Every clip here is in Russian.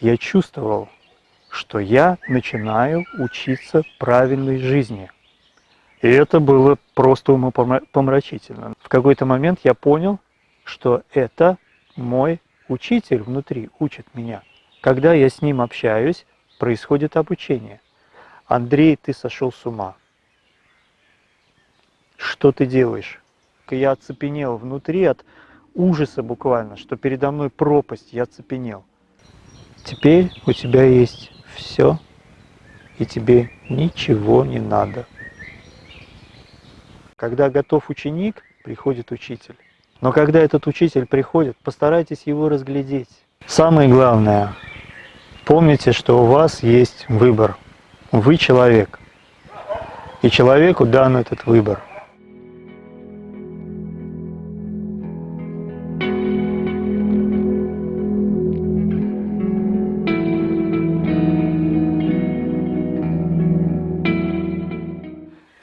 я чувствовал, что я начинаю учиться правильной жизни. И это было просто умопомрачительно. В какой-то момент я понял, что это мой учитель внутри учит меня. Когда я с ним общаюсь, происходит обучение. Андрей, ты сошел с ума. Что ты делаешь? Я оцепенел внутри от ужаса буквально, что передо мной пропасть, я оцепенел. Теперь у тебя есть все, и тебе ничего не надо. Когда готов ученик, приходит учитель. Но когда этот учитель приходит, постарайтесь его разглядеть. Самое главное, помните, что у вас есть выбор. Вы человек. И человеку дан этот выбор.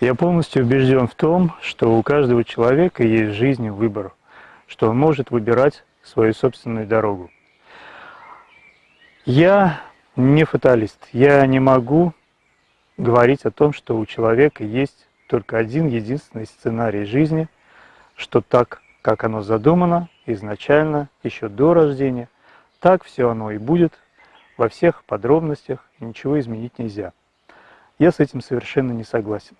Я полностью убежден в том, что у каждого человека есть в жизни выбор, что он может выбирать свою собственную дорогу. Я не фаталист, я не могу говорить о том, что у человека есть только один единственный сценарий жизни, что так, как оно задумано изначально, еще до рождения, так все оно и будет во всех подробностях, ничего изменить нельзя. Я с этим совершенно не согласен.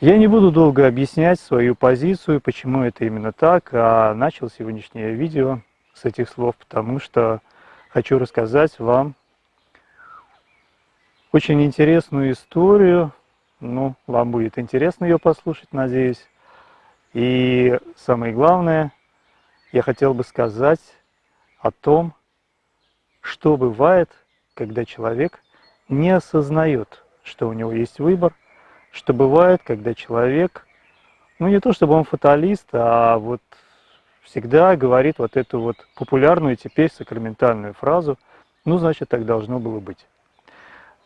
Я не буду долго объяснять свою позицию, почему это именно так, а начал сегодняшнее видео с этих слов, потому что хочу рассказать вам очень интересную историю. Ну, вам будет интересно ее послушать, надеюсь. И самое главное, я хотел бы сказать о том, что бывает, когда человек не осознает, что у него есть выбор – что бывает, когда человек, ну не то чтобы он фаталист, а вот всегда говорит вот эту вот популярную теперь сакраментальную фразу, ну значит так должно было быть.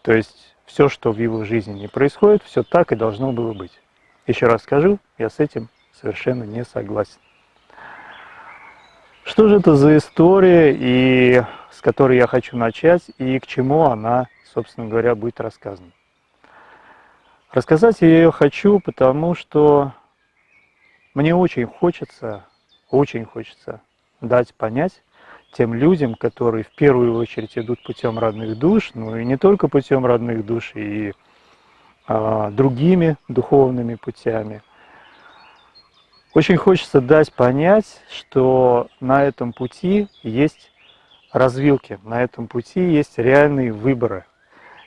То есть все, что в его жизни не происходит, все так и должно было быть. Еще раз скажу, я с этим совершенно не согласен. Что же это за история, и с которой я хочу начать, и к чему она, собственно говоря, будет рассказана? Рассказать я ее хочу, потому что мне очень хочется, очень хочется дать понять тем людям, которые в первую очередь идут путем родных душ, ну и не только путем родных душ, и а, другими духовными путями. Очень хочется дать понять, что на этом пути есть развилки, на этом пути есть реальные выборы.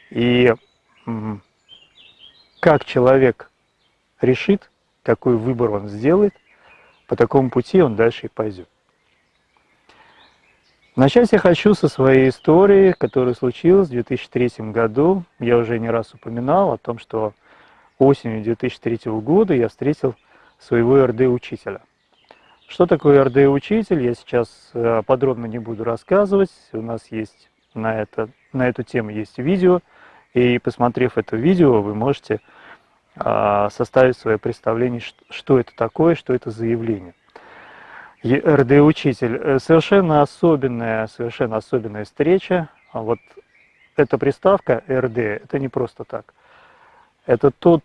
И как человек решит, какой выбор он сделает, по такому пути он дальше и пойдет. Начать я хочу со своей истории, которая случилась в 2003 году. Я уже не раз упоминал о том, что осенью 2003 года я встретил своего РД-учителя. Что такое РД-учитель, я сейчас э, подробно не буду рассказывать. У нас есть на, это, на эту тему есть видео, и посмотрев это видео, вы можете составить свое представление, что это такое, что это за явление. РД-учитель. Э, совершенно особенная, совершенно особенная встреча. А вот эта приставка РД, это не просто так. Это тот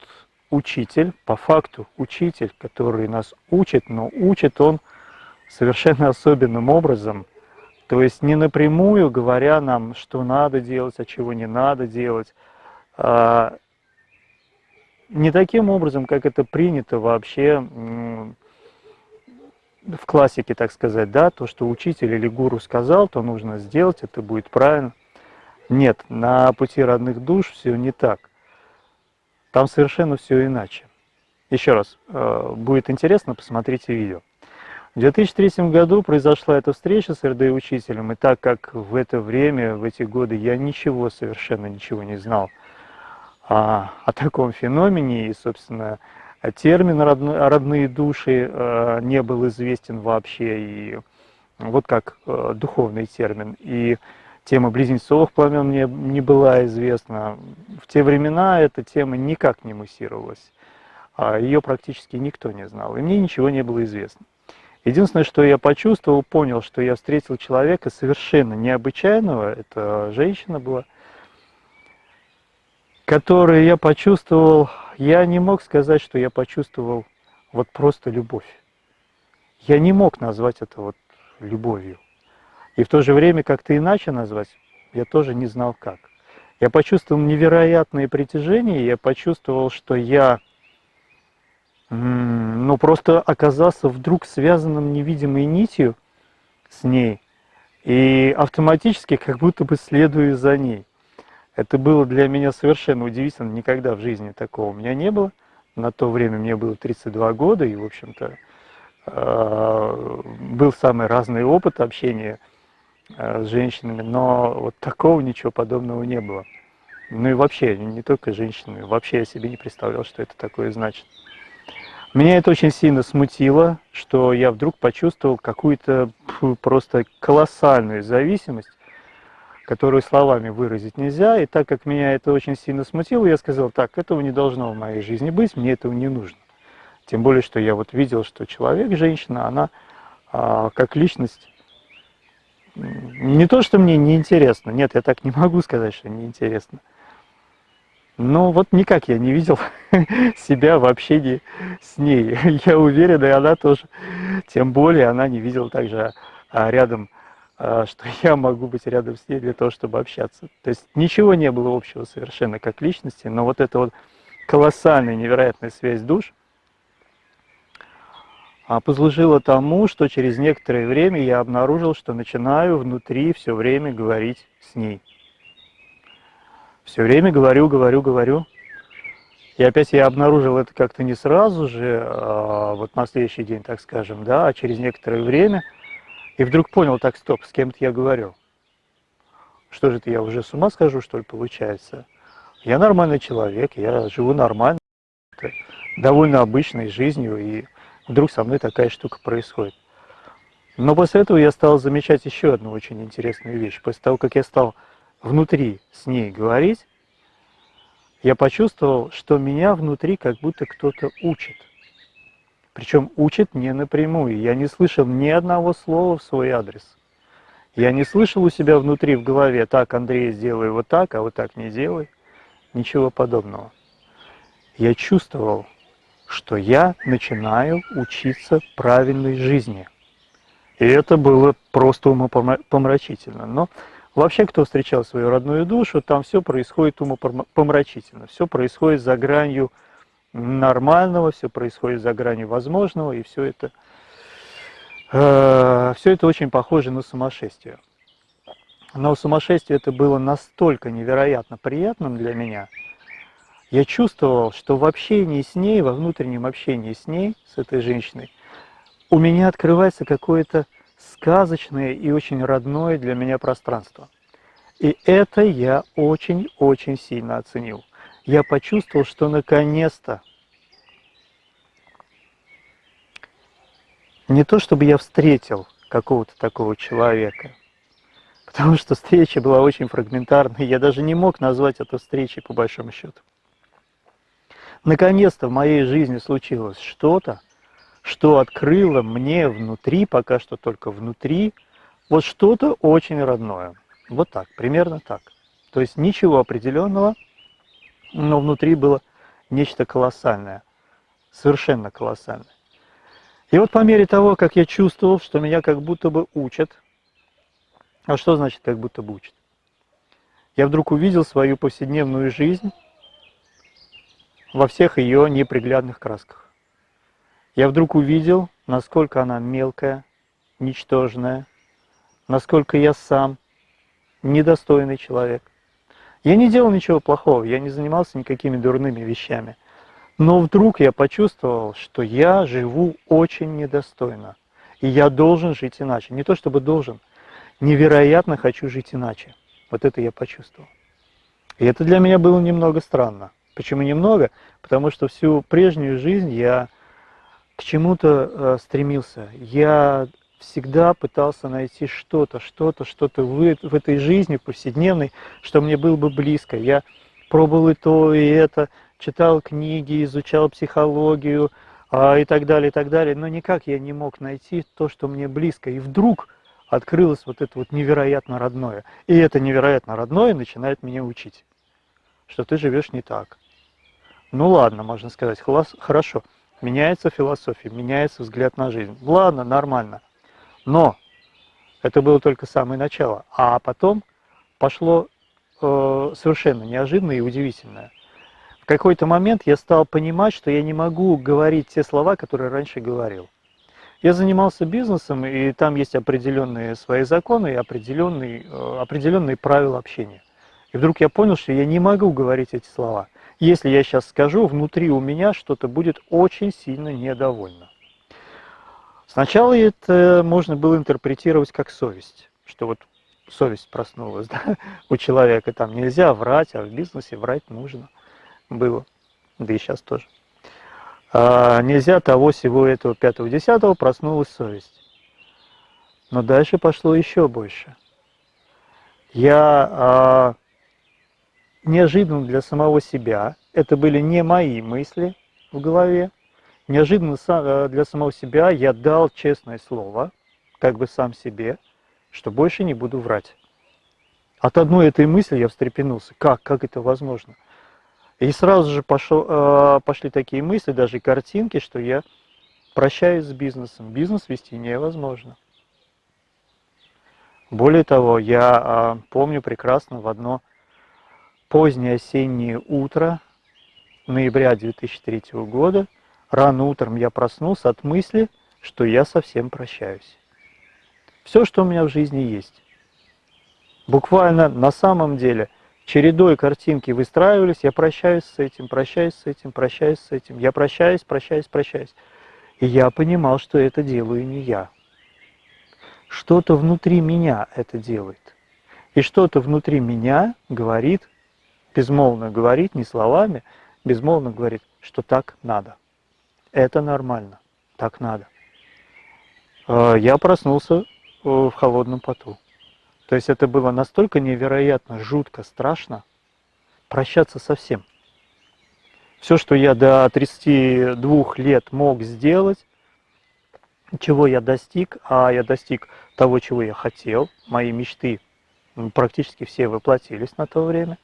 учитель, по факту учитель, который нас учит, но учит он совершенно особенным образом. То есть не напрямую говоря нам, что надо делать, а чего не надо делать, а не таким образом, как это принято вообще в классике, так сказать, да, то, что учитель или гуру сказал, то нужно сделать, это будет правильно. Нет, на пути родных душ все не так. Там совершенно все иначе. Еще раз, э, будет интересно, посмотрите видео. В 2003 году произошла эта встреча с РД-учителем, и так как в это время, в эти годы я ничего, совершенно ничего не знал о, о таком феномене, и, собственно, термин «родные души» э, не был известен вообще, и вот как э, духовный термин. И тема близнецовых пламен мне не была известна. В те времена эта тема никак не муссировалась. А Ее практически никто не знал, и мне ничего не было известно. Единственное, что я почувствовал, понял, что я встретил человека совершенно необычайного, это женщина была, которую я почувствовал, я не мог сказать, что я почувствовал вот просто любовь. Я не мог назвать это вот любовью. И в то же время как-то иначе назвать я тоже не знал как. Я почувствовал невероятное притяжение, я почувствовал, что я ну, просто оказался вдруг связанным невидимой нитью с ней, и автоматически как будто бы следую за ней. Это было для меня совершенно удивительно, никогда в жизни такого у меня не было. На то время мне было 32 года, и, в общем-то, э, был самый разный опыт общения э, с женщинами, но вот такого ничего подобного не было. Ну и вообще, не только женщины, вообще я себе не представлял, что это такое значит. Меня это очень сильно смутило, что я вдруг почувствовал какую-то просто колоссальную зависимость, которую словами выразить нельзя. И так как меня это очень сильно смутило, я сказал, так, этого не должно в моей жизни быть, мне этого не нужно. Тем более, что я вот видел, что человек, женщина, она а, как личность, не то, что мне неинтересно, нет, я так не могу сказать, что неинтересно, но вот никак я не видел себя в общении с ней. Я уверен, и она тоже. Тем более она не видела также а, рядом, что я могу быть рядом с ней для того, чтобы общаться. То есть ничего не было общего совершенно как личности, но вот эта вот колоссальная, невероятная связь душ а, послужила тому, что через некоторое время я обнаружил, что начинаю внутри все время говорить с ней. Все время говорю, говорю, говорю. И опять я обнаружил это как-то не сразу же, а вот на следующий день, так скажем, да, а через некоторое время. И вдруг понял, так, стоп, с кем-то я говорю. Что же это, я уже с ума схожу, что ли, получается? Я нормальный человек, я живу нормально, довольно обычной жизнью, и вдруг со мной такая штука происходит. Но после этого я стал замечать еще одну очень интересную вещь. После того, как я стал внутри с ней говорить, я почувствовал, что меня внутри как будто кто-то учит. Причем учит не напрямую. Я не слышал ни одного слова в свой адрес. Я не слышал у себя внутри в голове, так, Андрей, сделай вот так, а вот так не делай. Ничего подобного. Я чувствовал, что я начинаю учиться правильной жизни. И это было просто умопомрачительно. Но Вообще, кто встречал свою родную душу, там все происходит умопомрачительно, все происходит за гранью нормального, все происходит за гранью возможного, и все это, э, все это очень похоже на сумасшествие. Но сумасшествие это было настолько невероятно приятным для меня, я чувствовал, что в общении с ней, во внутреннем общении с ней, с этой женщиной, у меня открывается какое-то сказочное и очень родное для меня пространство. И это я очень-очень сильно оценил. Я почувствовал, что наконец-то не то, чтобы я встретил какого-то такого человека, потому что встреча была очень фрагментарной, я даже не мог назвать это встречей по большому счету. Наконец-то в моей жизни случилось что-то, что открыло мне внутри, пока что только внутри, вот что-то очень родное. Вот так, примерно так. То есть ничего определенного, но внутри было нечто колоссальное, совершенно колоссальное. И вот по мере того, как я чувствовал, что меня как будто бы учат, а что значит как будто бы учат? Я вдруг увидел свою повседневную жизнь во всех ее неприглядных красках я вдруг увидел, насколько она мелкая, ничтожная, насколько я сам недостойный человек. Я не делал ничего плохого, я не занимался никакими дурными вещами. Но вдруг я почувствовал, что я живу очень недостойно. И я должен жить иначе. Не то чтобы должен, невероятно хочу жить иначе. Вот это я почувствовал. И это для меня было немного странно. Почему немного? Потому что всю прежнюю жизнь я к чему-то э, стремился. Я всегда пытался найти что-то, что-то, что-то в, в этой жизни повседневной, что мне было бы близко. Я пробовал и то, и это, читал книги, изучал психологию, а, и так далее, и так далее. Но никак я не мог найти то, что мне близко. И вдруг открылось вот это вот невероятно родное. И это невероятно родное начинает меня учить, что ты живешь не так. Ну ладно, можно сказать, хорошо, меняется философия, меняется взгляд на жизнь. Ладно, нормально. Но это было только самое начало. А потом пошло э, совершенно неожиданное и удивительное. В какой-то момент я стал понимать, что я не могу говорить те слова, которые раньше говорил. Я занимался бизнесом, и там есть определенные свои законы и определенные, э, определенные правила общения. И вдруг я понял, что я не могу говорить эти слова. Если я сейчас скажу, внутри у меня что-то будет очень сильно недовольно. Сначала это можно было интерпретировать как совесть, что вот совесть проснулась да, у человека, там нельзя врать, а в бизнесе врать нужно было, да и сейчас тоже. А, нельзя того, всего этого, пятого, десятого, проснулась совесть. Но дальше пошло еще больше. Я а, неожиданно для самого себя, это были не мои мысли в голове, Неожиданно э, для самого себя я дал честное слово, как бы сам себе, что больше не буду врать. От одной этой мысли я встрепенулся. Как? Как это возможно? И сразу же пошел, э, пошли такие мысли, даже картинки, что я прощаюсь с бизнесом. Бизнес вести невозможно. Более того, я э, помню прекрасно в одно позднее осеннее утро ноября 2003 года – Рано утром я проснулся от мысли, что я совсем прощаюсь. Все, что у меня в жизни есть. Буквально на самом деле чередой картинки выстраивались, я прощаюсь с этим, прощаюсь с этим, прощаюсь с этим, я прощаюсь, прощаюсь, прощаюсь. И я понимал, что это делаю не я. Что-то внутри меня это делает. И что-то внутри меня говорит, безмолвно говорит, не словами, безмолвно говорит, что так надо. Это нормально, так надо. А, я проснулся э, в холодном поту. То есть это было настолько невероятно, жутко, страшно, прощаться совсем. Все, что я до 32 лет мог сделать, чего я достиг, а я достиг того, чего я хотел, мои мечты практически все воплотились на то время.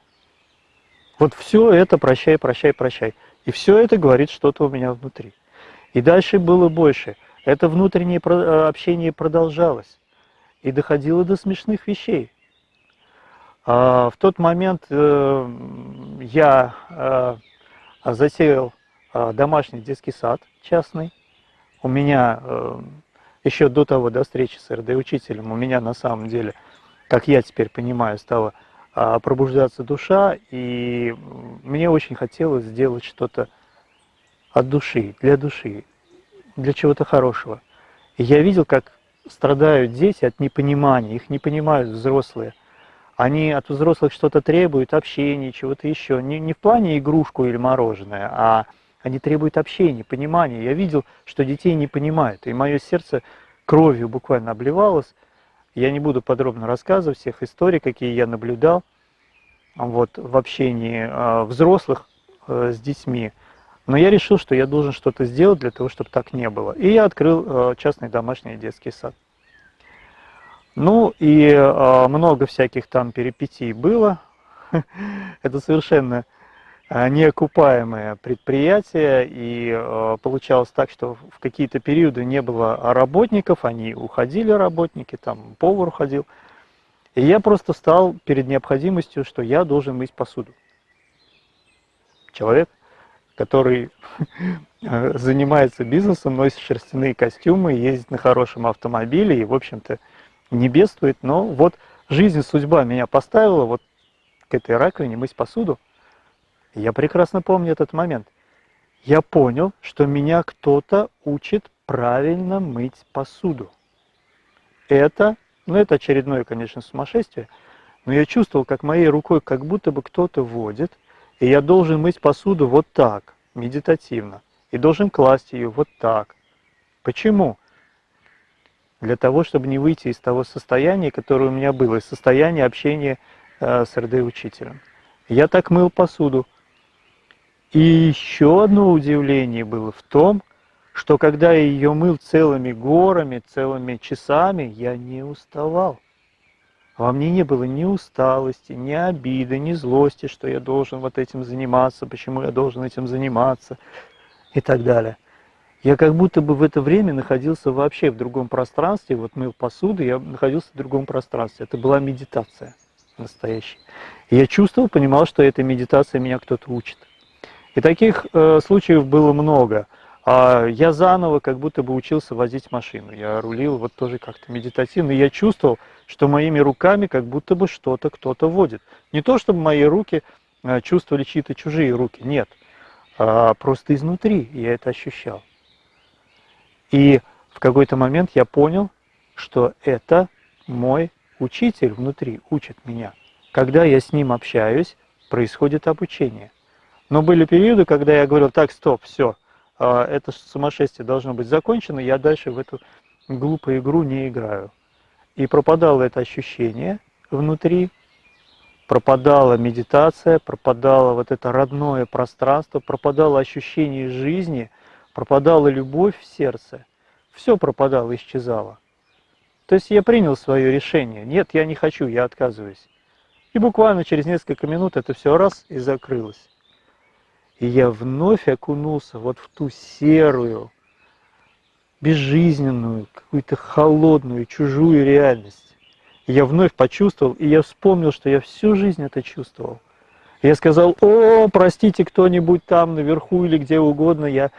Вот все это прощай, прощай, прощай. И все это говорит что-то у меня внутри. И дальше было больше. Это внутреннее э, общение продолжалось и доходило до смешных вещей. А, в тот момент э, я э, затеял домашний детский сад частный. У меня еще до того, до встречи с РД-учителем, у меня на самом деле, как я теперь понимаю, стала пробуждаться душа, и мне очень хотелось сделать что-то от души, для души, для чего-то хорошего. И я видел, как страдают дети от непонимания, их не понимают взрослые. Они от взрослых что-то требуют, общения, чего-то еще. Не, не в плане игрушку или мороженое, а они требуют общения, понимания. Я видел, что детей не понимают, и мое сердце кровью буквально обливалось. Я не буду подробно рассказывать всех историй, какие я наблюдал вот, в общении э, взрослых э, с детьми. Но я решил, что я должен что-то сделать для того, чтобы так не было. И я открыл э, частный домашний детский сад. Ну и э, много всяких там перипетий было. Это совершенно неокупаемое предприятие, и получалось так, что в какие-то периоды не было работников, они уходили, работники, там повар уходил. И я просто стал перед необходимостью, что я должен мыть посуду. Человек который занимается бизнесом, носит шерстяные костюмы, ездит на хорошем автомобиле и, в общем-то, не бедствует. Но вот жизнь, судьба меня поставила вот к этой раковине мыть посуду. Я прекрасно помню этот момент. Я понял, что меня кто-то учит правильно мыть посуду. Это, ну это очередное, конечно, сумасшествие, но я чувствовал, как моей рукой как будто бы кто-то водит – и я должен мыть посуду вот так, медитативно. И должен класть ее вот так. Почему? Для того, чтобы не выйти из того состояния, которое у меня было, из состояния общения э, с РД-учителем. Я так мыл посуду. И еще одно удивление было в том, что когда я ее мыл целыми горами, целыми часами, я не уставал. Во мне не было ни усталости, ни обиды, ни злости, что я должен вот этим заниматься, почему я должен этим заниматься и так далее. Я как будто бы в это время находился вообще в другом пространстве, вот мыл посуду, я находился в другом пространстве. Это была медитация настоящая. И я чувствовал, понимал, что эта медитация меня кто-то учит. И таких э, случаев было много. А я заново как будто бы учился возить машину. Я рулил вот тоже как-то медитативно. И я чувствовал, что моими руками как будто бы что-то кто-то водит. Не то, чтобы мои руки э, чувствовали чьи-то чужие руки, нет. А просто изнутри я это ощущал. И в какой-то момент я понял, что это мой учитель внутри учит меня. Когда я с ним общаюсь, происходит обучение. Но были периоды, когда я говорил, так, стоп, все, а, это сумасшествие должно быть закончено, я дальше в эту глупую игру не играю. И пропадало это ощущение внутри, пропадала медитация, пропадало вот это родное пространство, пропадало ощущение жизни, пропадала любовь в сердце. Все пропадало, исчезало. То есть я принял свое решение. Нет, я не хочу, я отказываюсь. И буквально через несколько минут это все раз и закрылось. И я вновь окунулся вот в ту серую, безжизненную, какую-то холодную, чужую реальность. И я вновь почувствовал, и я вспомнил, что я всю жизнь это чувствовал. И я сказал, о, простите кто-нибудь там наверху или где угодно, я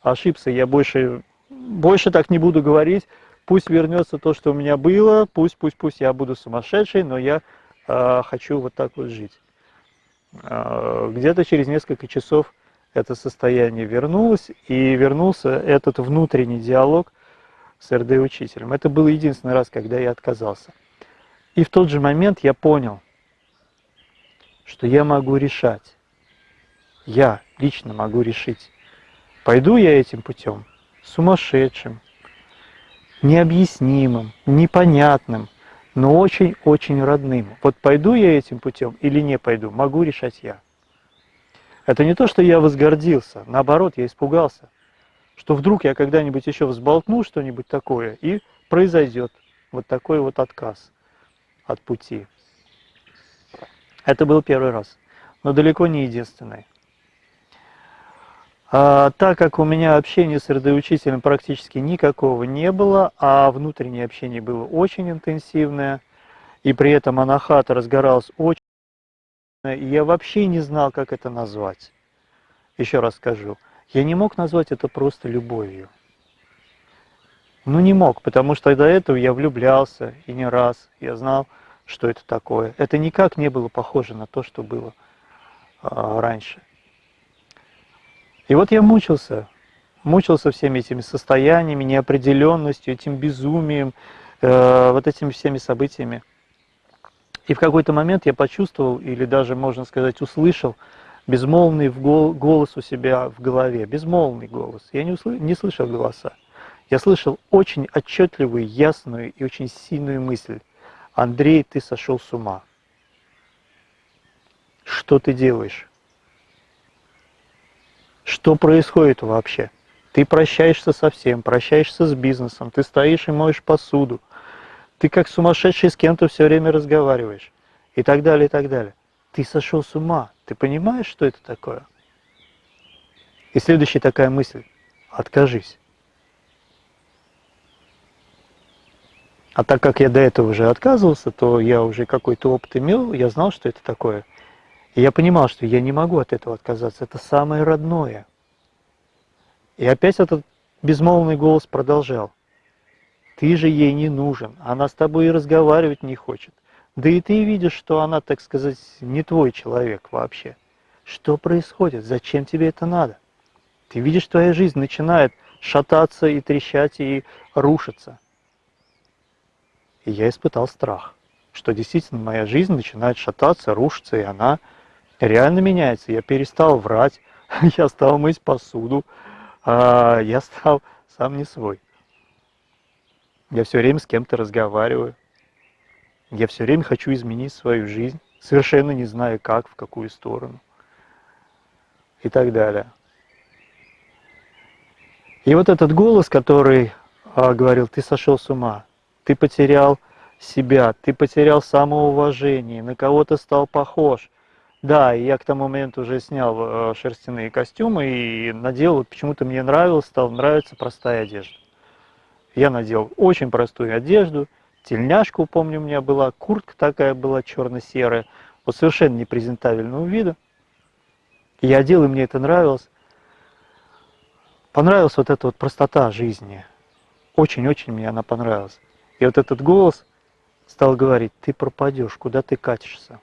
ошибся, я больше, больше так не буду говорить, пусть вернется то, что у меня было, пусть, пусть, пусть я буду сумасшедший, но я э, хочу вот так вот жить. А, где-то через несколько часов это состояние вернулось, и вернулся этот внутренний диалог с РД-учителем. Это был единственный раз, когда я отказался. И в тот же момент я понял, что я могу решать. Я лично могу решить, пойду я этим путем, сумасшедшим, необъяснимым, непонятным, но очень-очень родным. Вот пойду я этим путем или не пойду, могу решать я. Это не то, что я возгордился, наоборот, я испугался, что вдруг я когда-нибудь еще взболтну что-нибудь такое, и произойдет вот такой вот отказ от пути. Это был первый раз, но далеко не единственный. А, так как у меня общения с РД-учителем практически никакого не было, а внутреннее общение было очень интенсивное, и при этом анахата разгоралась очень, и я вообще не знал, как это назвать. Еще раз скажу, я не мог назвать это просто любовью. Ну не мог, потому что до этого я влюблялся, и не раз, я знал, что это такое. Это никак не было похоже на то, что было а, раньше. И вот я мучился, мучился всеми этими состояниями, неопределенностью, этим безумием, э, вот этими всеми событиями. И в какой-то момент я почувствовал, или даже, можно сказать, услышал безмолвный голос у себя в голове, безмолвный голос. Я не, услы... не слышал голоса. Я слышал очень отчетливую, ясную и очень сильную мысль. Андрей, ты сошел с ума. Что ты делаешь? Что происходит вообще? Ты прощаешься со всем, прощаешься с бизнесом, ты стоишь и моешь посуду, ты как сумасшедший с кем-то все время разговариваешь и так далее, и так далее. Ты сошел с ума, ты понимаешь, что это такое? И следующая такая мысль – откажись. А так как я до этого уже отказывался, то я уже какой-то опыт имел, я знал, что это такое – и я понимал, что я не могу от этого отказаться. Это самое родное. И опять этот безмолвный голос продолжал. Ты же ей не нужен. Она с тобой и разговаривать не хочет. Да и ты видишь, что она, так сказать, не твой человек вообще. Что происходит? Зачем тебе это надо? Ты видишь, твоя жизнь начинает шататься и трещать и рушиться. И я испытал страх, что действительно моя жизнь начинает шататься, рушиться, и она реально меняется. Я перестал врать, я стал мыть посуду, а, я стал сам не свой. Я все время с кем-то разговариваю. Я все время хочу изменить свою жизнь, совершенно не знаю как, в какую сторону и так далее. И вот этот голос, который а, говорил, ты сошел с ума, ты потерял себя, ты потерял самоуважение, на кого то стал похож. Да, я к тому моменту уже снял э, шерстяные костюмы и надел, почему-то мне нравилось, стал нравиться простая одежда. Я надел очень простую одежду, тельняшку, помню, у меня была, куртка такая была черно-серая, вот совершенно непрезентабельного вида. Я одел, и мне это нравилось. Понравилась вот эта вот простота жизни. Очень-очень мне она понравилась. И вот этот голос стал говорить, ты пропадешь, куда ты катишься.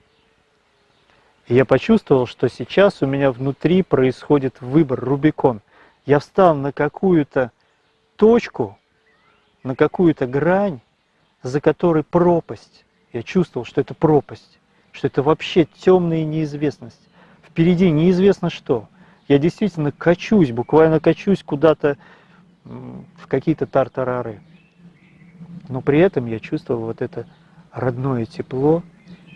Я почувствовал, что сейчас у меня внутри происходит выбор, Рубикон. Я встал на какую-то точку, на какую-то грань, за которой пропасть. Я чувствовал, что это пропасть, что это вообще темная неизвестность. Впереди неизвестно что. Я действительно качусь, буквально качусь куда-то в какие-то тартарары. Но при этом я чувствовал вот это родное тепло,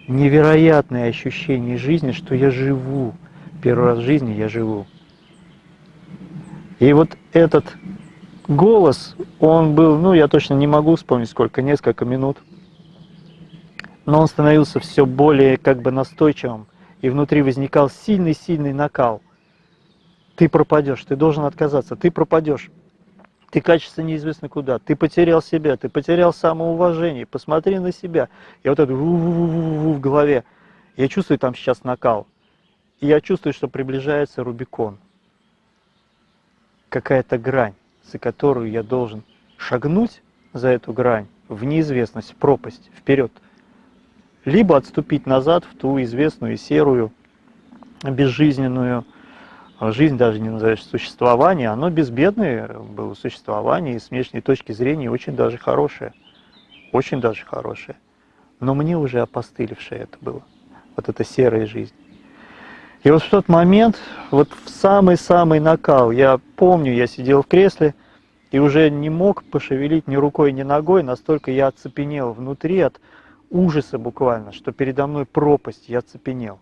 невероятное ощущение жизни, что я живу. Первый раз в жизни я живу. И вот этот голос, он был, ну, я точно не могу вспомнить сколько, несколько минут. Но он становился все более как бы настойчивым, и внутри возникал сильный-сильный накал. Ты пропадешь, ты должен отказаться, ты пропадешь. Ты качество неизвестно куда, ты потерял себя, ты потерял самоуважение, посмотри на себя. И вот это в голове. Я чувствую там сейчас накал. И я чувствую, что приближается Рубикон. Какая-то грань, за которую я должен шагнуть за эту грань в неизвестность, в пропасть, вперед. Либо отступить назад в ту известную серую, безжизненную, жизнь даже не назовешь существование, оно безбедное было существование и с внешней точки зрения очень даже хорошее. Очень даже хорошее. Но мне уже опостылевшее это было. Вот эта серая жизнь. И вот в тот момент, вот в самый-самый накал, я помню, я сидел в кресле и уже не мог пошевелить ни рукой, ни ногой, настолько я оцепенел внутри от ужаса буквально, что передо мной пропасть, я оцепенел.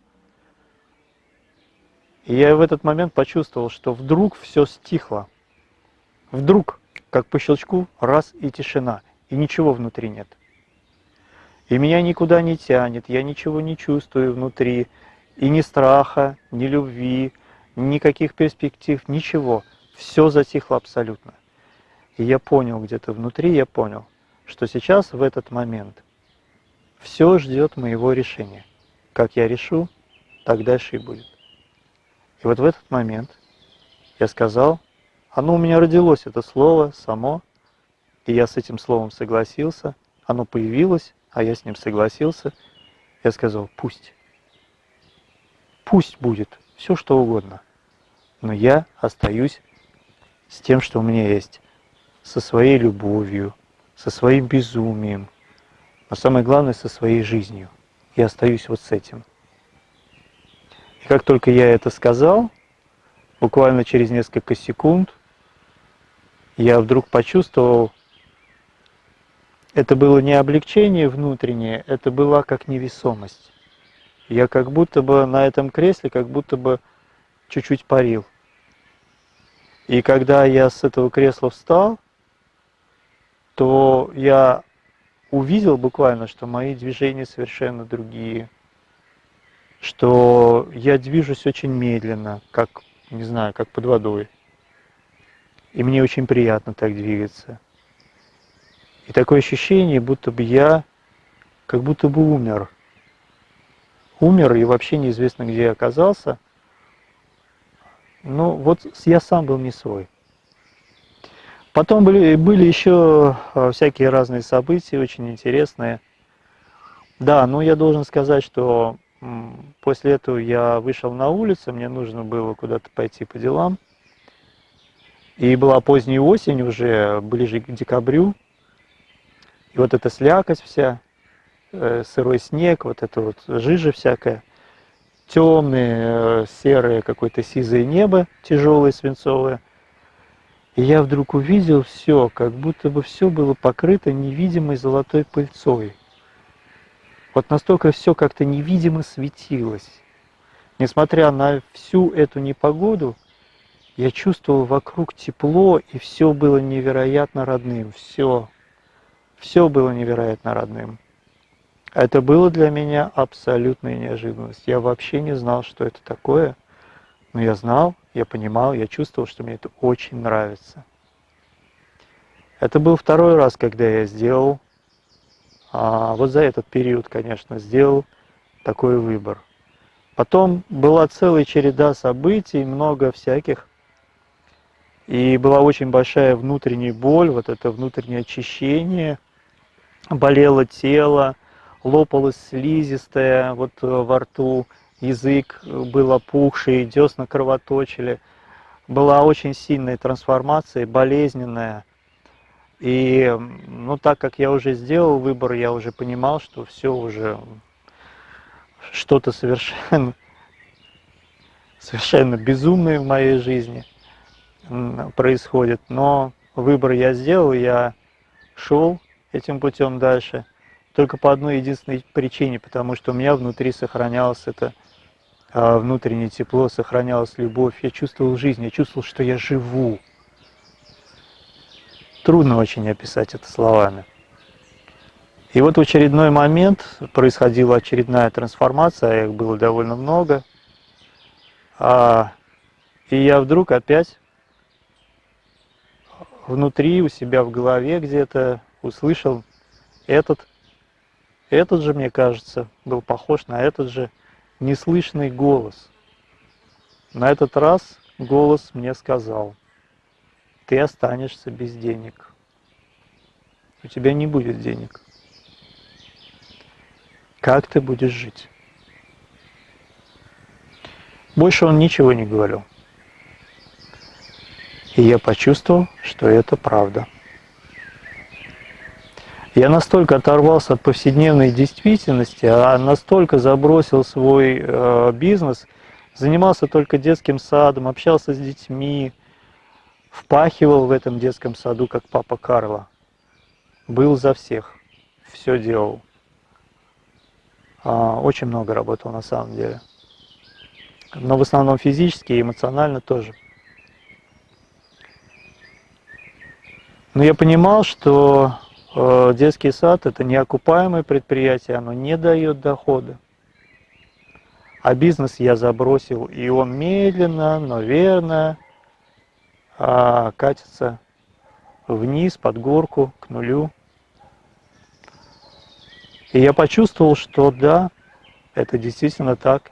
И я в этот момент почувствовал, что вдруг все стихло. Вдруг, как по щелчку, раз и тишина, и ничего внутри нет. И меня никуда не тянет, я ничего не чувствую внутри, и ни страха, ни любви, никаких перспектив, ничего. Все затихло абсолютно. И я понял где-то внутри, я понял, что сейчас, в этот момент, все ждет моего решения. Как я решу, так дальше и будет. И вот в этот момент я сказал, оно у меня родилось, это слово само, и я с этим словом согласился, оно появилось, а я с ним согласился. Я сказал, пусть, пусть будет все что угодно, но я остаюсь с тем, что у меня есть, со своей любовью, со своим безумием, но самое главное, со своей жизнью. Я остаюсь вот с этим. И как только я это сказал, буквально через несколько секунд, я вдруг почувствовал, это было не облегчение внутреннее, это была как невесомость. Я как будто бы на этом кресле, как будто бы чуть-чуть парил. И когда я с этого кресла встал, то я увидел буквально, что мои движения совершенно другие что я движусь очень медленно, как, не знаю, как под водой. И мне очень приятно так двигаться. И такое ощущение, будто бы я как будто бы умер. Умер и вообще неизвестно, где я оказался. Но вот я сам был не свой. Потом были, были еще а, всякие разные события, очень интересные. Да, ну я должен сказать, что После этого я вышел на улицу, мне нужно было куда-то пойти по делам. И была поздняя осень уже, ближе к декабрю. И вот эта слякость вся, э, сырой снег, вот это вот жижа всякая, темное, э, серое, какое-то сизое небо, тяжелое, свинцовое. И я вдруг увидел все, как будто бы все было покрыто невидимой золотой пыльцой. Вот настолько все как-то невидимо светилось. Несмотря на всю эту непогоду, я чувствовал вокруг тепло, и все было невероятно родным, все. Все было невероятно родным. Это было для меня абсолютная неожиданность. Я вообще не знал, что это такое, но я знал, я понимал, я чувствовал, что мне это очень нравится. Это был второй раз, когда я сделал, а, вот за этот период, конечно, сделал такой выбор. Потом была целая череда событий, много всяких. И была очень большая внутренняя боль, вот это внутреннее очищение. Болело тело, лопалось слизистое вот э, во рту, язык был опухший, десна кровоточили. Была очень сильная трансформация, болезненная. И, ну, так как я уже сделал выбор, я уже понимал, что все уже что-то совершенно, совершенно безумное в моей жизни происходит. Но выбор я сделал, я шел этим путем дальше. Только по одной единственной причине, потому что у меня внутри сохранялось это а, внутреннее тепло, сохранялась любовь. Я чувствовал жизнь, я чувствовал, что я живу. Трудно очень описать это словами. И вот в очередной момент происходила очередная трансформация, а их было довольно много. А, и я вдруг опять внутри, у себя в голове где-то услышал этот, этот же, мне кажется, был похож на этот же неслышный голос. На этот раз голос мне сказал – ты останешься без денег. У тебя не будет денег. Как ты будешь жить? Больше он ничего не говорил. И я почувствовал, что это правда. Я настолько оторвался от повседневной действительности, а настолько забросил свой э, бизнес, занимался только детским садом, общался с детьми, впахивал в этом детском саду, как папа Карло. Был за всех, все делал. А, очень много работал на самом деле. Но в основном физически и эмоционально тоже. Но я понимал, что э, детский сад это неокупаемое предприятие, оно не дает дохода. А бизнес я забросил, и он медленно, но верно а катится вниз, под горку, к нулю. И я почувствовал, что да, это действительно так.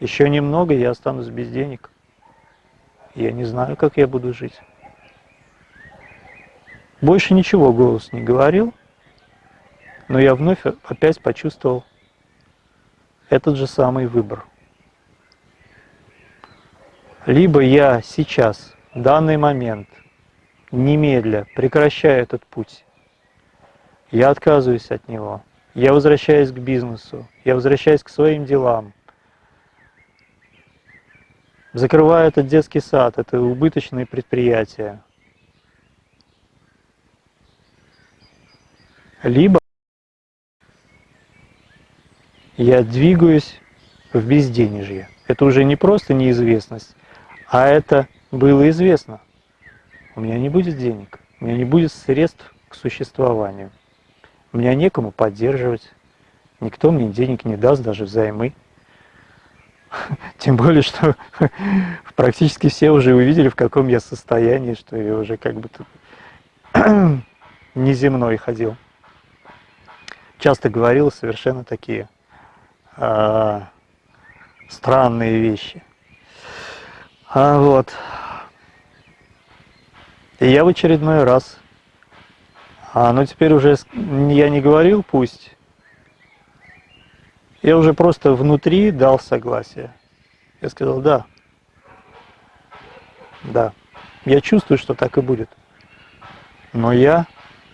Еще немного, я останусь без денег. Я не знаю, как я буду жить. Больше ничего голос не говорил, но я вновь опять почувствовал этот же самый выбор. Либо я сейчас данный момент, немедля, прекращаю этот путь. Я отказываюсь от него. Я возвращаюсь к бизнесу. Я возвращаюсь к своим делам. Закрываю этот детский сад, это убыточные предприятия. Либо я двигаюсь в безденежье. Это уже не просто неизвестность, а это было известно, у меня не будет денег, у меня не будет средств к существованию, у меня некому поддерживать, никто мне денег не даст, даже взаймы. Тем более, что практически все уже увидели, в каком я состоянии, что я уже как бы неземной ходил. Часто говорил совершенно такие а, странные вещи. А вот. И я в очередной раз, а, но теперь уже я не говорил пусть, я уже просто внутри дал согласие. Я сказал да, да, я чувствую, что так и будет, но я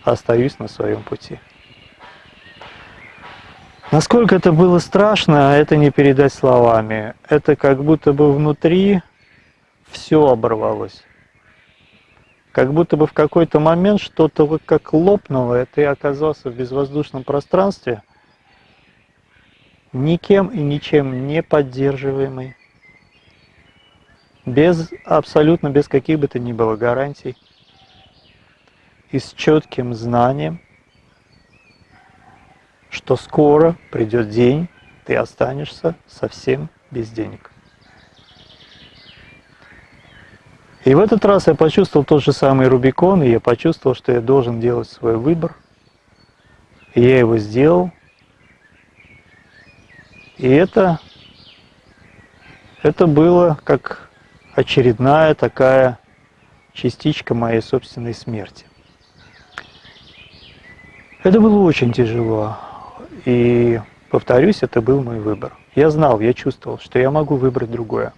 остаюсь на своем пути. Насколько это было страшно, это не передать словами. Это как будто бы внутри все оборвалось как будто бы в какой-то момент что-то как лопнуло, и ты оказался в безвоздушном пространстве, никем и ничем не поддерживаемый, без абсолютно без каких бы то ни было гарантий и с четким знанием, что скоро придет день, ты останешься совсем без денег. И в этот раз я почувствовал тот же самый Рубикон, и я почувствовал, что я должен делать свой выбор. И я его сделал. И это, это было как очередная такая частичка моей собственной смерти. Это было очень тяжело. И, повторюсь, это был мой выбор. Я знал, я чувствовал, что я могу выбрать другое.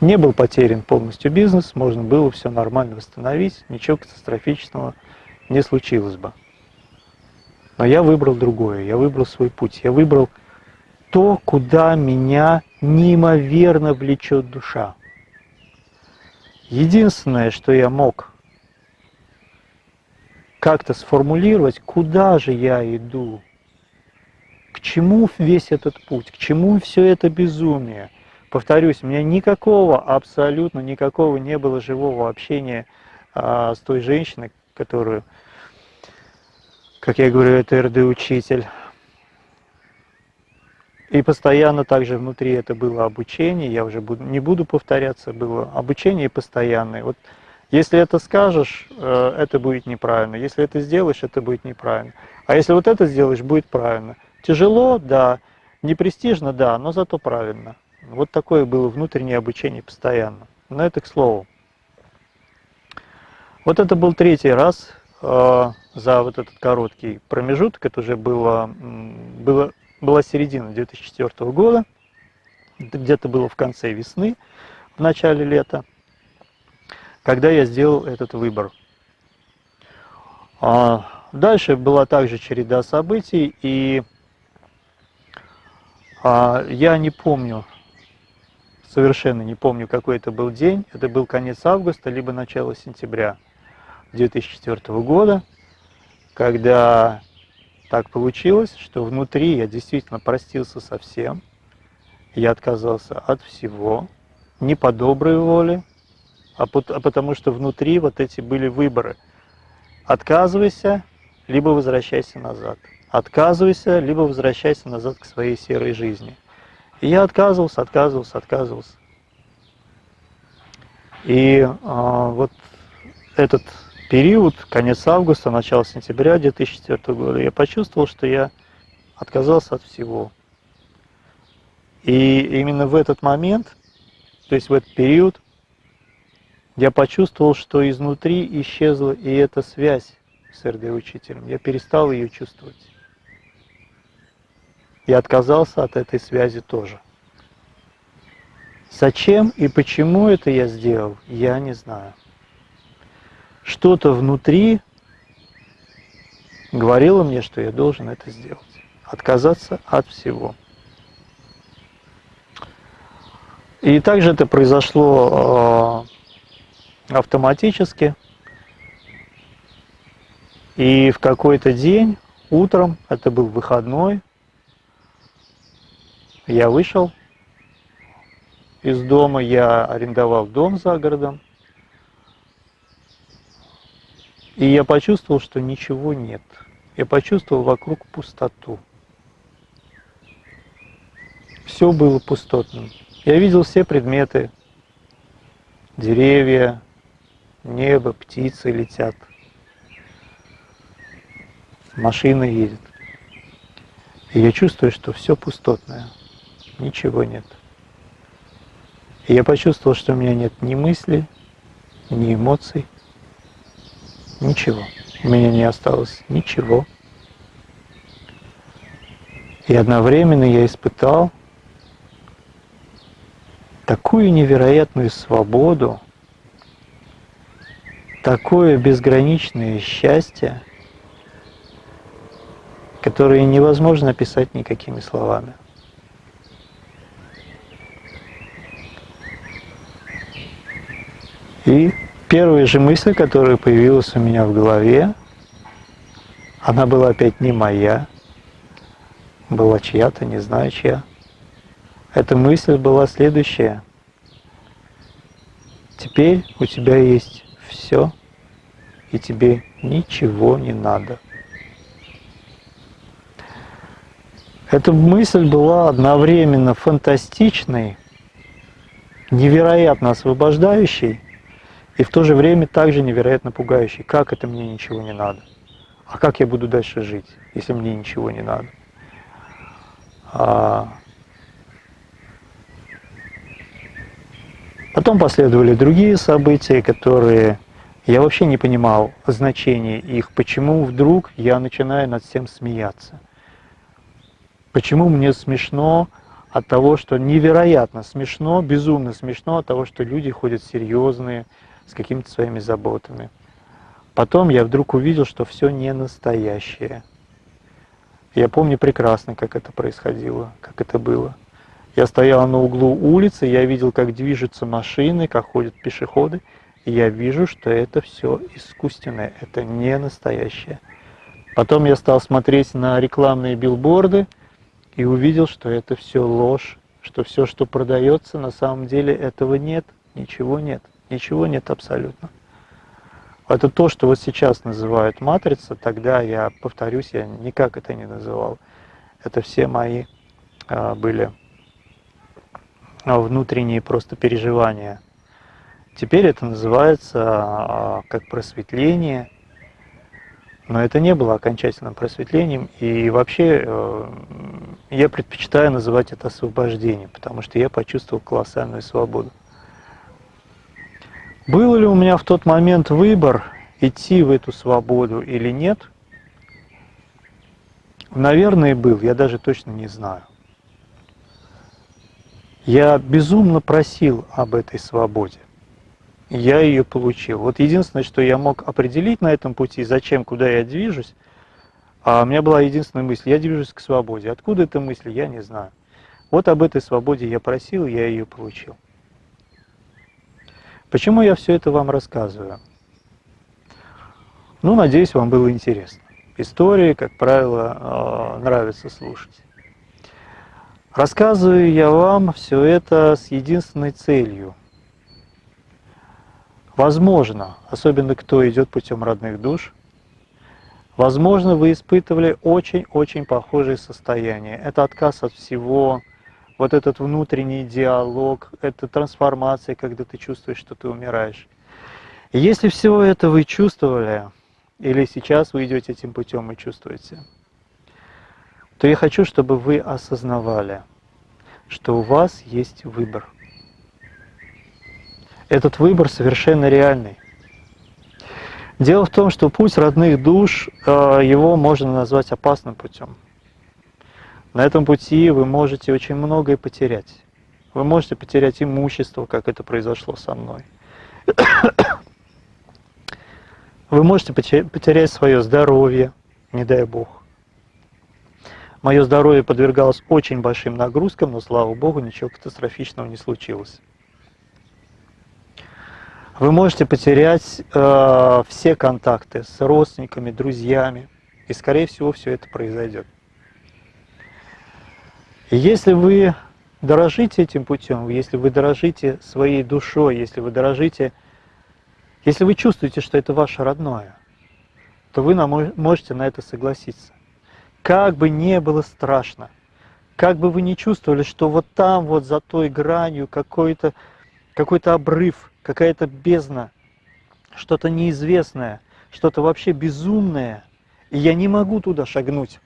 Не был потерян полностью бизнес, можно было все нормально восстановить, ничего катастрофичного не случилось бы. Но я выбрал другое, я выбрал свой путь, я выбрал то, куда меня неимоверно влечет душа. Единственное, что я мог как-то сформулировать, куда же я иду, к чему весь этот путь, к чему все это безумие. Повторюсь, у меня никакого, абсолютно никакого не было живого общения а, с той женщиной, которую, как я говорю, это РД-учитель. И постоянно также внутри это было обучение, я уже буду, не буду повторяться, было обучение постоянное. Вот если это скажешь, э, это будет неправильно. Если это сделаешь, это будет неправильно. А если вот это сделаешь, будет правильно. Тяжело, да. Не престижно, да, но зато правильно. Вот такое было внутреннее обучение постоянно. Но это к слову. Вот это был третий раз э, за вот этот короткий промежуток. Это уже было, было, была середина 2004 года. Где-то было в конце весны, в начале лета когда я сделал этот выбор. А дальше была также череда событий, и а, я не помню, совершенно не помню, какой это был день. Это был конец августа, либо начало сентября 2004 года, когда так получилось, что внутри я действительно простился со всем, я отказался от всего, не по доброй воле, а, а потому что внутри вот эти были выборы. Отказывайся, либо возвращайся назад. Отказывайся, либо возвращайся назад к своей серой жизни. И я отказывался, отказывался, отказывался. И э, вот этот период, конец августа, начало сентября 2004 года, я почувствовал, что я отказался от всего. И именно в этот момент, то есть в этот период, я почувствовал, что изнутри исчезла и эта связь с РД-учителем. Я перестал ее чувствовать. Я отказался от этой связи тоже. Зачем и почему это я сделал, я не знаю. Что-то внутри говорило мне, что я должен это сделать. Отказаться от всего. И также это произошло а, автоматически. И в какой-то день, утром, это был выходной, я вышел из дома, я арендовал дом за городом, и я почувствовал, что ничего нет. Я почувствовал вокруг пустоту. Все было пустотным. Я видел все предметы, деревья, небо, птицы летят, машина едет. И я чувствую, что все пустотное, ничего нет. И я почувствовал, что у меня нет ни мысли, ни эмоций, ничего. У меня не осталось ничего. И одновременно я испытал такую невероятную свободу, такое безграничное счастье, которое невозможно описать никакими словами. И первая же мысль, которая появилась у меня в голове, она была опять не моя, была чья-то, не знаю чья. Эта мысль была следующая. Теперь у тебя есть все, и тебе ничего не надо. Эта мысль была одновременно фантастичной, невероятно освобождающей и в то же время также невероятно пугающей. Как это мне ничего не надо? А как я буду дальше жить, если мне ничего не надо? А... Потом последовали другие события, которые я вообще не понимал значения их, почему вдруг я начинаю над всем смеяться. Почему мне смешно от того, что невероятно смешно, безумно смешно от того, что люди ходят серьезные, с какими-то своими заботами. Потом я вдруг увидел, что все не настоящее. Я помню прекрасно, как это происходило, как это было. Я стоял на углу улицы, я видел, как движутся машины, как ходят пешеходы, и я вижу, что это все искусственное, это не настоящее. Потом я стал смотреть на рекламные билборды, и увидел, что это все ложь, что все, что продается, на самом деле этого нет, ничего нет, ничего нет абсолютно. Это то, что вот сейчас называют матрица, тогда я, повторюсь, я никак это не называл. Это все мои а, были а, внутренние просто переживания. Теперь это называется а, как просветление, но это не было окончательным просветлением, и вообще э, я предпочитаю называть это освобождением, потому что я почувствовал колоссальную свободу. Был ли у меня в тот момент выбор, идти в эту свободу или нет? Наверное, был, я даже точно не знаю. Я безумно просил об этой свободе я ее получил. Вот единственное, что я мог определить на этом пути, зачем, куда я движусь, а у меня была единственная мысль, я движусь к свободе. Откуда эта мысль, я не знаю. Вот об этой свободе я просил, я ее получил. Почему я все это вам рассказываю? Ну, надеюсь, вам было интересно. Истории, как правило, э, нравится слушать. Рассказываю я вам все это с единственной целью – Возможно, особенно кто идет путем родных душ, возможно, вы испытывали очень-очень похожие состояния. Это отказ от всего, вот этот внутренний диалог, это трансформация, когда ты чувствуешь, что ты умираешь. И если всего это вы чувствовали, или сейчас вы идете этим путем и чувствуете, то я хочу, чтобы вы осознавали, что у вас есть выбор – этот выбор совершенно реальный. Дело в том, что путь родных душ, э, его можно назвать опасным путем. На этом пути вы можете очень многое потерять. Вы можете потерять имущество, как это произошло со мной. Вы можете потерять свое здоровье, не дай Бог. Мое здоровье подвергалось очень большим нагрузкам, но, слава Богу, ничего катастрофичного не случилось вы можете потерять э, все контакты с родственниками, друзьями, и, скорее всего, все это произойдет. И если вы дорожите этим путем, если вы дорожите своей душой, если вы дорожите, если вы чувствуете, что это ваше родное, то вы можете на это согласиться. Как бы не было страшно, как бы вы не чувствовали, что вот там, вот за той гранью какой-то какой, -то, обрыв, какая-то бездна, что-то неизвестное, что-то вообще безумное, и я не могу туда шагнуть.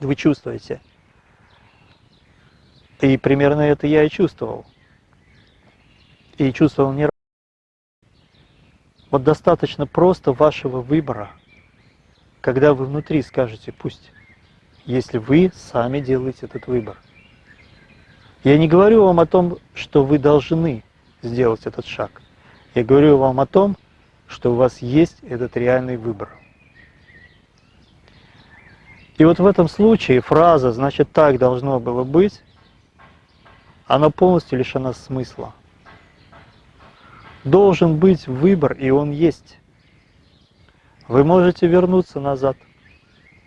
Вы чувствуете? И примерно это я и чувствовал. И чувствовал не раз. Вот достаточно просто вашего выбора, когда вы внутри скажете «пусть», если вы сами делаете этот выбор. Я не говорю вам о том, что вы должны сделать этот шаг. Я говорю вам о том, что у вас есть этот реальный выбор. И вот в этом случае фраза «значит так должно было быть» она полностью лишена смысла. Должен быть выбор, и он есть. Вы можете вернуться назад,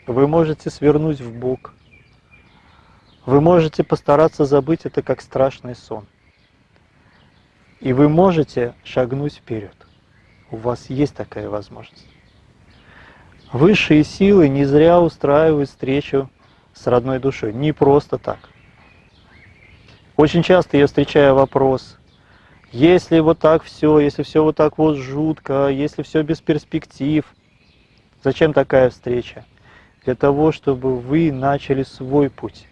вы можете свернуть в бок, Вы можете постараться забыть это как страшный сон. И вы можете шагнуть вперед. У вас есть такая возможность. Высшие силы не зря устраивают встречу с родной душой. Не просто так. Очень часто я встречаю вопрос, если вот так все, если все вот так вот жутко, если все без перспектив, зачем такая встреча? Для того, чтобы вы начали свой путь.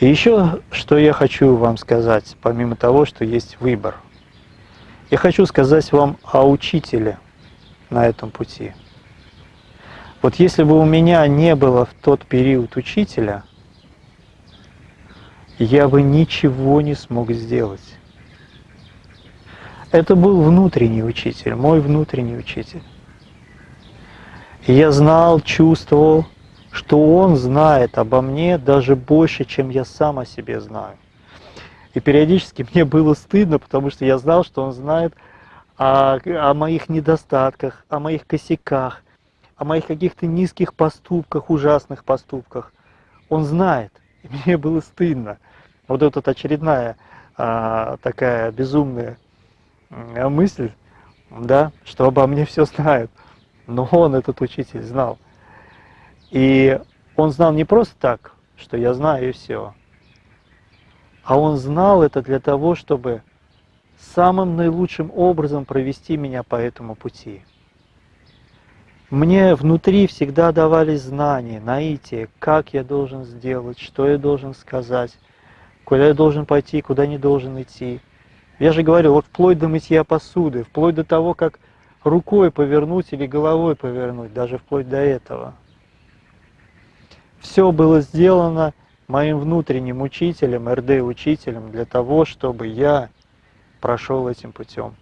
И еще, что я хочу вам сказать, помимо того, что есть выбор. Я хочу сказать вам о учителе на этом пути. Вот если бы у меня не было в тот период учителя, я бы ничего не смог сделать. Это был внутренний учитель, мой внутренний учитель. Я знал, чувствовал, что Он знает обо мне даже больше, чем я сам о себе знаю. И периодически мне было стыдно, потому что я знал, что Он знает о, о моих недостатках, о моих косяках, о моих каких-то низких поступках, ужасных поступках. Он знает. И мне было стыдно. Вот эта очередная а, такая безумная мысль, да, что обо мне все знают. Но он, этот учитель, знал. И он знал не просто так, что я знаю и все, а он знал это для того, чтобы самым наилучшим образом провести меня по этому пути. Мне внутри всегда давались знания, наитие, как я должен сделать, что я должен сказать, куда я должен пойти, куда не должен идти. Я же говорю, вот вплоть до мытья посуды, вплоть до того, как рукой повернуть или головой повернуть, даже вплоть до этого – все было сделано моим внутренним учителем, РД-учителем, для того, чтобы я прошел этим путем.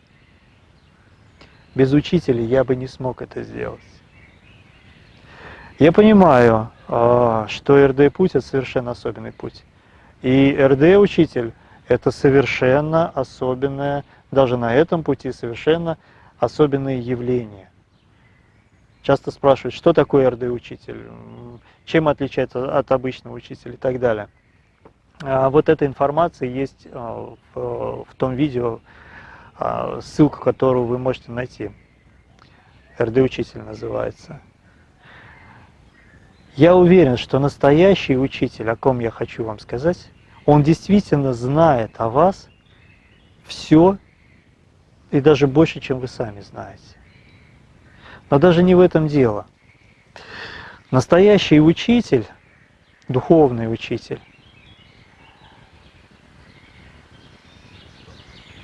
Без учителя я бы не смог это сделать. Я понимаю, а, что РД-путь – это совершенно особенный путь. И РД-учитель – это совершенно особенное, даже на этом пути совершенно особенное явление. Часто спрашивают, что такое РД-учитель, чем отличается от обычного учителя и так далее. А вот эта информация есть а, в, том видео, ссылку которую вы можете найти. РД-учитель называется. Я уверен, что настоящий учитель, о ком я хочу вам сказать, он действительно знает о вас все и даже больше, чем вы сами знаете. Но даже не в этом дело. Настоящий учитель, духовный учитель,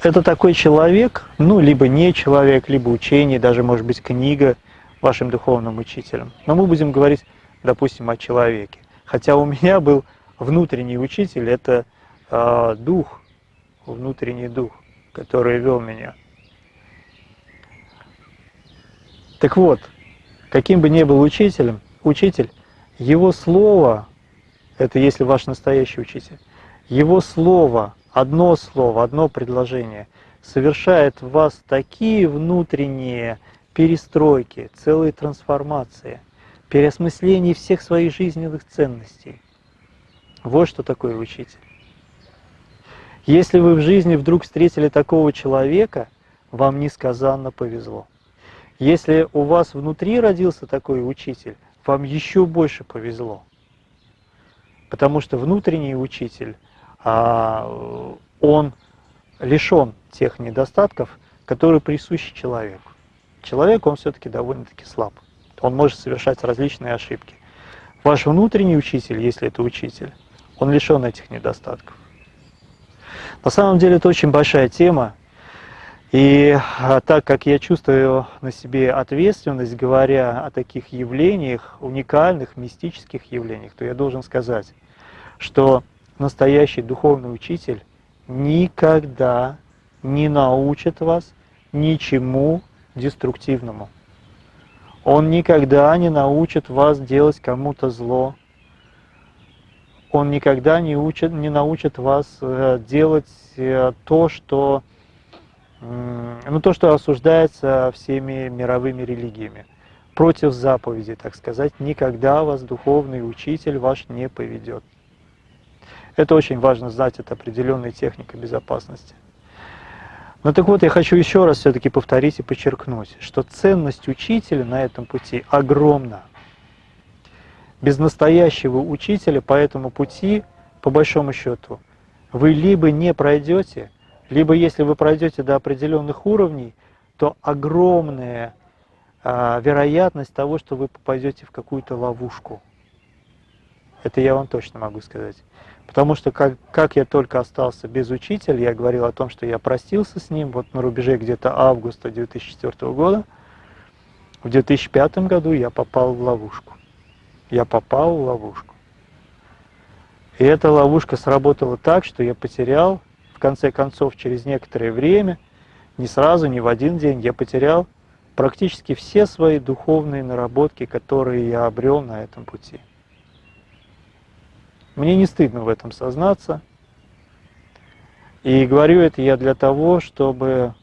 это такой человек, ну, либо не человек, либо учение, даже, может быть, книга вашим духовным учителем. Но мы будем говорить, допустим, о человеке. Хотя у меня был внутренний учитель, это э, дух, внутренний дух, который вел меня. Так вот, каким бы ни был учителем, учитель, его слово, это если ваш настоящий учитель, его слово, одно слово, одно предложение совершает в вас такие внутренние перестройки, целые трансформации, переосмысление всех своих жизненных ценностей. Вот что такое учитель. Если вы в жизни вдруг встретили такого человека, вам несказанно повезло. Если у вас внутри родился такой учитель, вам еще больше повезло. Потому что внутренний учитель, а, он лишен тех недостатков, которые присущи человеку. Человек, он все-таки довольно-таки слаб. Он может совершать различные ошибки. Ваш внутренний учитель, если это учитель, он лишен этих недостатков. На самом деле это очень большая тема, и а, так как я чувствую на себе ответственность, говоря о таких явлениях, уникальных, мистических явлениях, то я должен сказать, что настоящий духовный учитель никогда не научит вас ничему деструктивному. Он никогда не научит вас делать кому-то зло. Он никогда не, учит, не научит вас э, делать э, то, что ну, то, что осуждается всеми мировыми религиями. против заповеди, так сказать, никогда вас духовный учитель ваш не поведет. Это очень важно знать, это определенная техника безопасности. Но так вот, я хочу еще раз все-таки повторить и подчеркнуть, что ценность учителя на этом пути огромна. Без настоящего учителя по этому пути, по большому счету, вы либо не пройдете, либо если вы пройдете до определенных уровней, то огромная а, вероятность того, что вы попадете в какую-то ловушку. Это я вам точно могу сказать. Потому что как, как я только остался без учителя, я говорил о том, что я простился с ним вот на рубеже где-то августа 2004 года. В 2005 году я попал в ловушку. Я попал в ловушку. И эта ловушка сработала так, что я потерял, в конце концов, через некоторое время, не сразу, не в один день, я потерял практически все свои духовные наработки, которые я обрел на этом пути. Мне не стыдно в этом сознаться. И говорю это я для того, чтобы,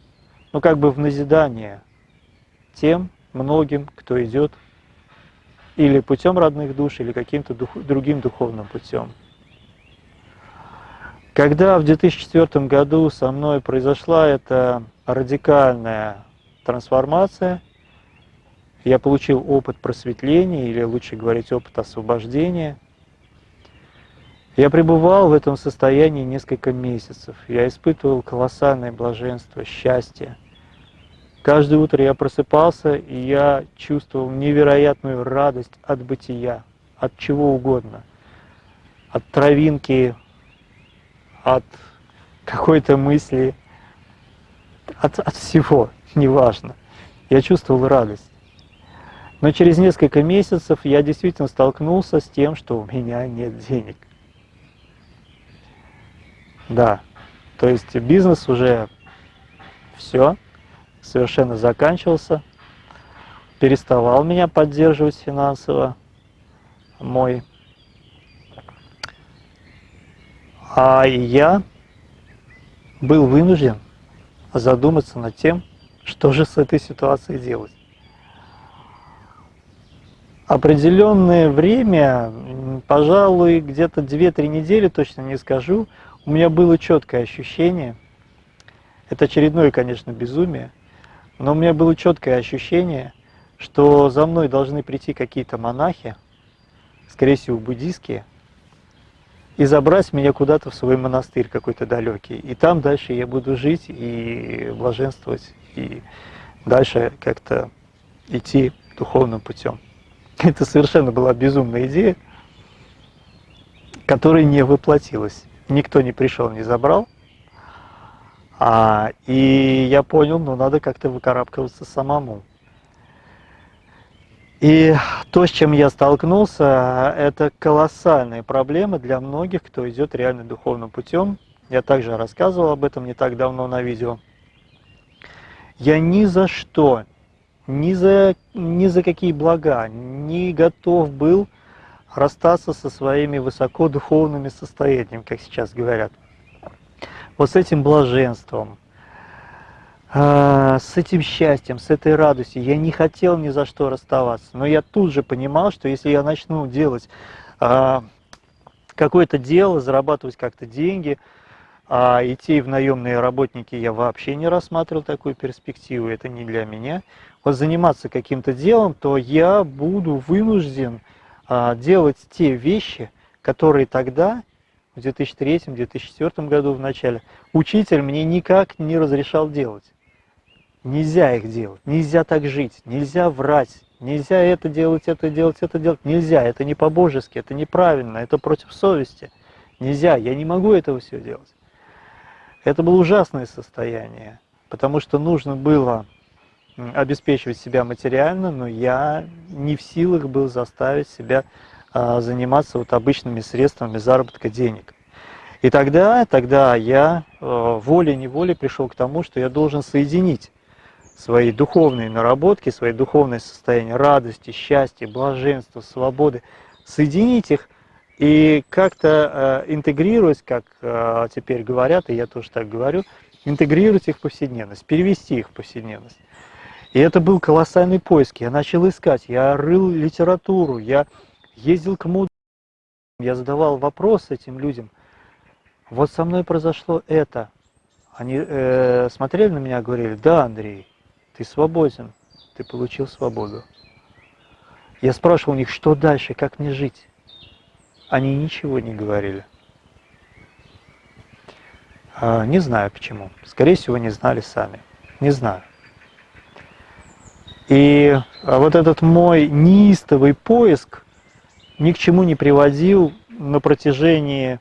ну как бы в назидание тем многим, кто идет или путем родных душ, или каким-то дух, другим духовным путем. Когда в 2004 году со мной произошла эта радикальная трансформация, я получил опыт просветления, или лучше говорить, опыт освобождения. Я пребывал в этом состоянии несколько месяцев. Я испытывал колоссальное блаженство, счастье. Каждое утро я просыпался, и я чувствовал невероятную радость от бытия, от чего угодно. От травинки от какой-то мысли, от, от всего, неважно. Я чувствовал радость. Но через несколько месяцев я действительно столкнулся с тем, что у меня нет денег. Да, то есть бизнес уже все, совершенно заканчивался, переставал меня поддерживать финансово мой. А я был вынужден задуматься над тем, что же с этой ситуацией делать. Определенное время, пожалуй, где-то 2-3 недели, точно не скажу, у меня было четкое ощущение, это очередное, конечно, безумие, но у меня было четкое ощущение, что за мной должны прийти какие-то монахи, скорее всего, буддийские, и забрать меня куда-то в свой монастырь какой-то далекий. И там дальше я буду жить и блаженствовать, и дальше как-то идти духовным путем. Это совершенно была безумная идея, которая не воплотилась. Никто не пришел, не забрал. А, и я понял, ну надо как-то выкарабкиваться самому. И то, с чем я столкнулся, это колоссальные проблемы для многих, кто идет реально духовным путем. Я также рассказывал об этом не так давно на видео. Я ни за что, ни за, ни за какие блага не готов был расстаться со своими высокодуховными состояниями, как сейчас говорят. Вот с этим блаженством, а, с этим счастьем, с этой радостью. Я не хотел ни за что расставаться, но я тут же понимал, что если я начну делать а, какое-то дело, зарабатывать как-то деньги, а идти в наемные работники я вообще не рассматривал такую перспективу, это не для меня. Вот заниматься каким-то делом, то я буду вынужден делать те вещи, которые тогда, в 2003-2004 году в начале, учитель мне никак не разрешал делать. Нельзя их делать, нельзя так жить, нельзя врать, нельзя это делать, это делать, это делать. Нельзя, это не по-божески, это неправильно, это против совести. Нельзя, я не могу этого все делать. Это было ужасное состояние, потому что нужно было обеспечивать себя материально, но я не в силах был заставить себя а, заниматься вот обычными средствами заработка денег. И тогда, тогда я а, волей-неволей пришел к тому, что я должен соединить свои духовные наработки, свои духовные состояния радости, счастья, блаженства, свободы, соединить их и как-то э, интегрировать, как теперь говорят, и я тоже так говорю, интегрировать их в повседневность, перевести их в повседневность. И это был колоссальный поиск. Я начал искать, я рыл литературу, я ездил к мудрым, я задавал вопросы этим людям. Вот со мной произошло это. Они э, смотрели на меня говорили, да, Андрей, ты свободен, ты получил свободу. Я спрашивал у них, что дальше, как мне жить. Они ничего не говорили. А, не знаю почему. Скорее всего, не знали сами. Не знаю. И а, вот этот мой неистовый поиск ни к чему не приводил на протяжении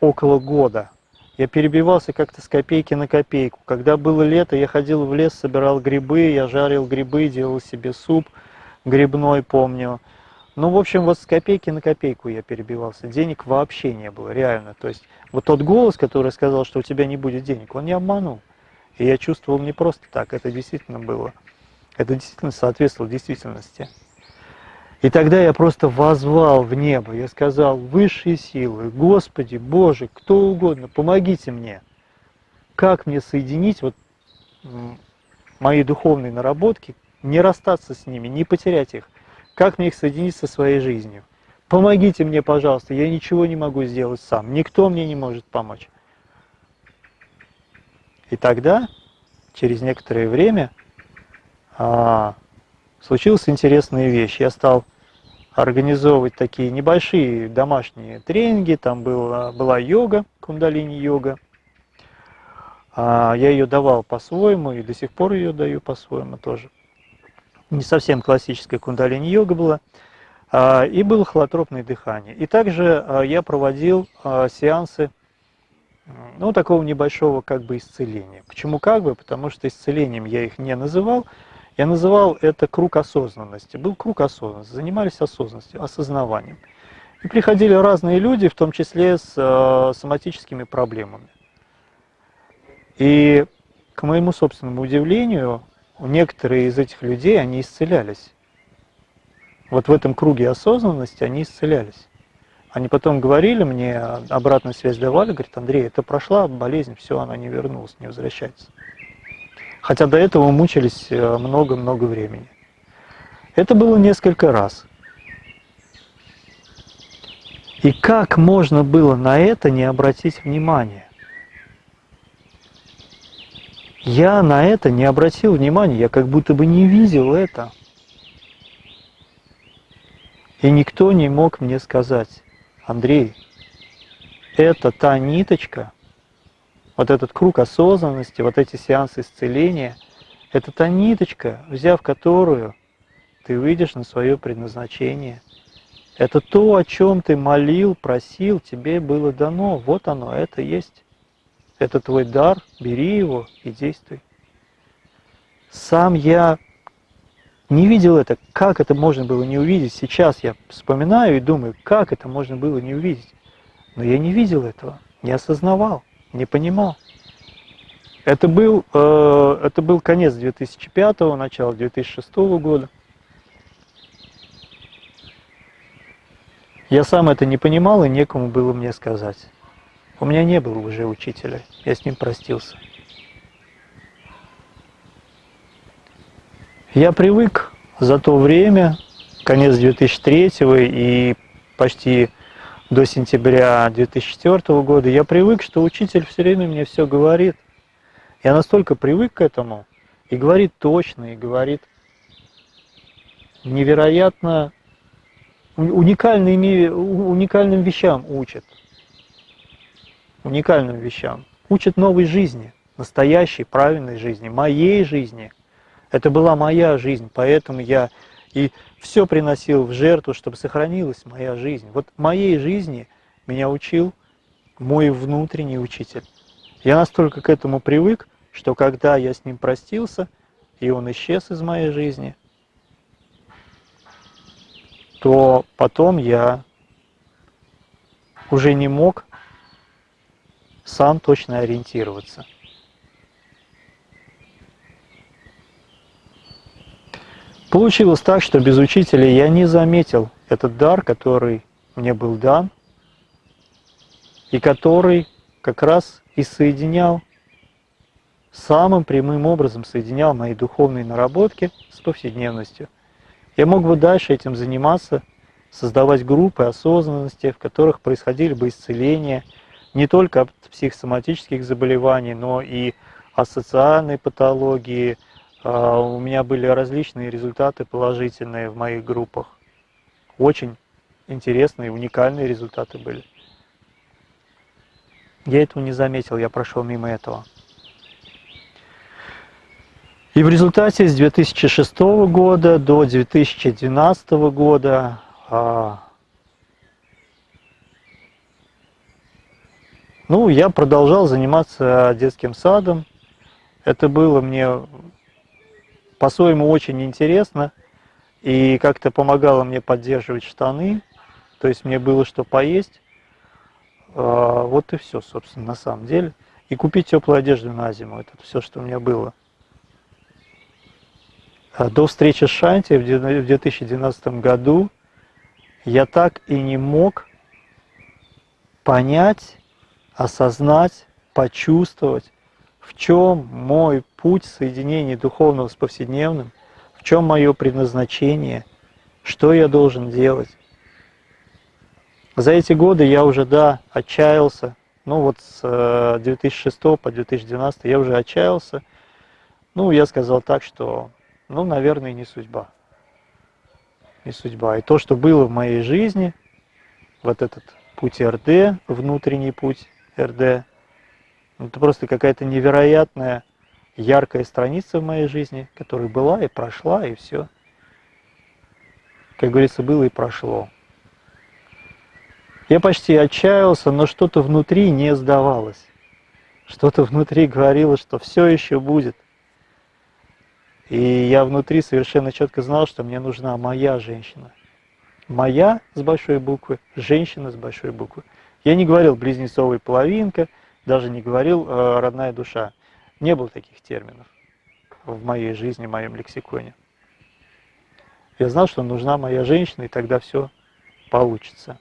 около года. Я перебивался как-то с копейки на копейку. Когда было лето, я ходил в лес, собирал грибы, я жарил грибы, делал себе суп грибной, помню. Ну, в общем, вот с копейки на копейку я перебивался. Денег вообще не было, реально. То есть вот тот голос, который сказал, что у тебя не будет денег, он не обманул. И я чувствовал не просто так, это действительно было. Это действительно соответствовало действительности. И тогда я просто возвал в небо, я сказал, высшие силы, Господи, Боже, кто угодно, помогите мне. Как мне соединить вот мои духовные наработки, не расстаться с ними, не потерять их, как мне их соединить со своей жизнью? Помогите мне, пожалуйста, я ничего не могу сделать сам, никто мне не может помочь. И тогда, через некоторое время, а, случилась интересная вещь. Я стал организовывать такие небольшие домашние тренинги, там была, была йога, кундалини-йога. А, я ее давал по-своему и до сих пор ее даю по-своему тоже не совсем классическая кундалини-йога была, а, и было холотропное дыхание. И также а, я проводил а, сеансы ну, такого небольшого как бы исцеления. Почему как бы? Потому что исцелением я их не называл, я называл это круг осознанности. Был круг осознанности, занимались осознанностью, осознаванием. И приходили разные люди, в том числе с э, соматическими проблемами. И к моему собственному удивлению, некоторые из этих людей, они исцелялись. Вот в этом круге осознанности они исцелялись. Они потом говорили мне, обратную связь давали, говорит, Андрей, это прошла болезнь, все, она не вернулась, не возвращается. Хотя до этого мучились э, много-много времени. Это было несколько раз. И как можно было на это не обратить внимание? Я на это не обратил внимания, я как будто бы не видел это. И никто не мог мне сказать, Андрей, это та ниточка, вот этот круг осознанности, вот эти сеансы исцеления, это та ниточка, взяв которую ты выйдешь на свое предназначение. Это то, о чем ты молил, просил, тебе было дано. Вот оно, это есть. Это твой дар, бери его и действуй. Сам я не видел это, как это можно было не увидеть. Сейчас я вспоминаю и думаю, как это можно было не увидеть. Но я не видел этого, не осознавал, не понимал. Это был, э, это был конец 2005, начало 2006 года. Я сам это не понимал, и некому было мне сказать. У меня не было уже учителя, я с ним простился. Я привык за то время, конец 2003 и почти до сентября 2004 года, я привык, что учитель все время мне все говорит. Я настолько привык к этому, и говорит точно, и говорит невероятно уникальными, уникальным вещам учит уникальным вещам. Учит новой жизни, настоящей, правильной жизни, моей жизни. Это была моя жизнь, поэтому я и все приносил в жертву, чтобы сохранилась моя жизнь. Вот моей жизни меня учил мой внутренний учитель. Я настолько к этому привык, что когда я с ним простился, и он исчез из моей жизни, то потом я уже не мог сам точно ориентироваться. Получилось так, что без учителя я не заметил этот дар, который мне был дан, и который как раз и соединял самым прямым образом соединял мои духовные наработки с повседневностью. Я мог бы дальше этим заниматься, создавать группы осознанности, в которых происходили бы исцеления не только от психосоматических заболеваний, но и от социальной патологии. А, у меня были различные результаты положительные в моих группах. Очень интересные, уникальные результаты были. Я этого не заметил, я прошел мимо этого. И в результате с 2006 года до 2012 года а, ну, я продолжал заниматься детским садом. Это было мне по-своему очень интересно и как-то помогало мне поддерживать штаны, то есть мне было что поесть. А, вот и все, собственно, на самом деле. И купить теплую одежду на зиму, это все, что у меня было. А до встречи с Шанти в 2012 году я так и не мог понять, осознать, почувствовать, в чем мой путь соединения духовного с повседневным, в чем мое предназначение, что я должен делать. За эти годы я уже, да, отчаялся, ну вот с 2006 э, по 2012 я уже отчаялся. Ну, я сказал так, что ну, наверное, не судьба. Не судьба. И то, что было в моей жизни, вот этот путь РД, внутренний путь РД, это просто какая-то невероятная, яркая страница в моей жизни, которая была и прошла, и все. Как говорится, было и прошло. Я почти отчаялся, но что-то внутри не сдавалось. Что-то внутри говорило, что все еще будет. И я внутри совершенно четко знал, что мне нужна моя женщина. Моя с большой буквы, женщина с большой буквы. Я не говорил близнецовая половинка, даже не говорил э, родная душа. Не было таких терминов в моей жизни, в моем лексиконе. Я знал, что нужна моя женщина, и тогда все получится.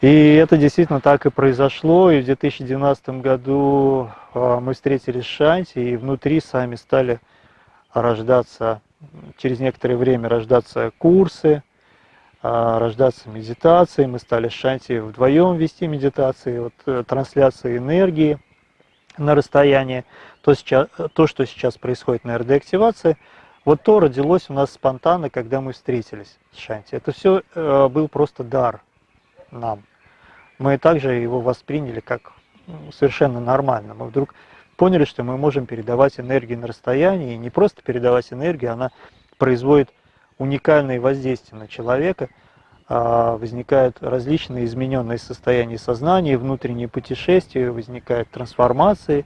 И это действительно так и произошло. И в 2012 году а, мы встретились с Шанти, и внутри сами стали рождаться, через некоторое время рождаться курсы, рождаться медитации. Мы стали с Шанти вдвоем вести медитации, вот, э, трансляция энергии на расстоянии. То, сейчас, то, что сейчас происходит на РД-активации, вот то родилось у нас спонтанно, когда мы встретились с Шанти. Это все э, был просто дар нам мы также его восприняли как совершенно нормально. Мы вдруг поняли, что мы можем передавать энергию на расстоянии, и не просто передавать энергию, она производит уникальное воздействие на человека, а возникают различные измененные состояния сознания, внутренние путешествия, возникают трансформации,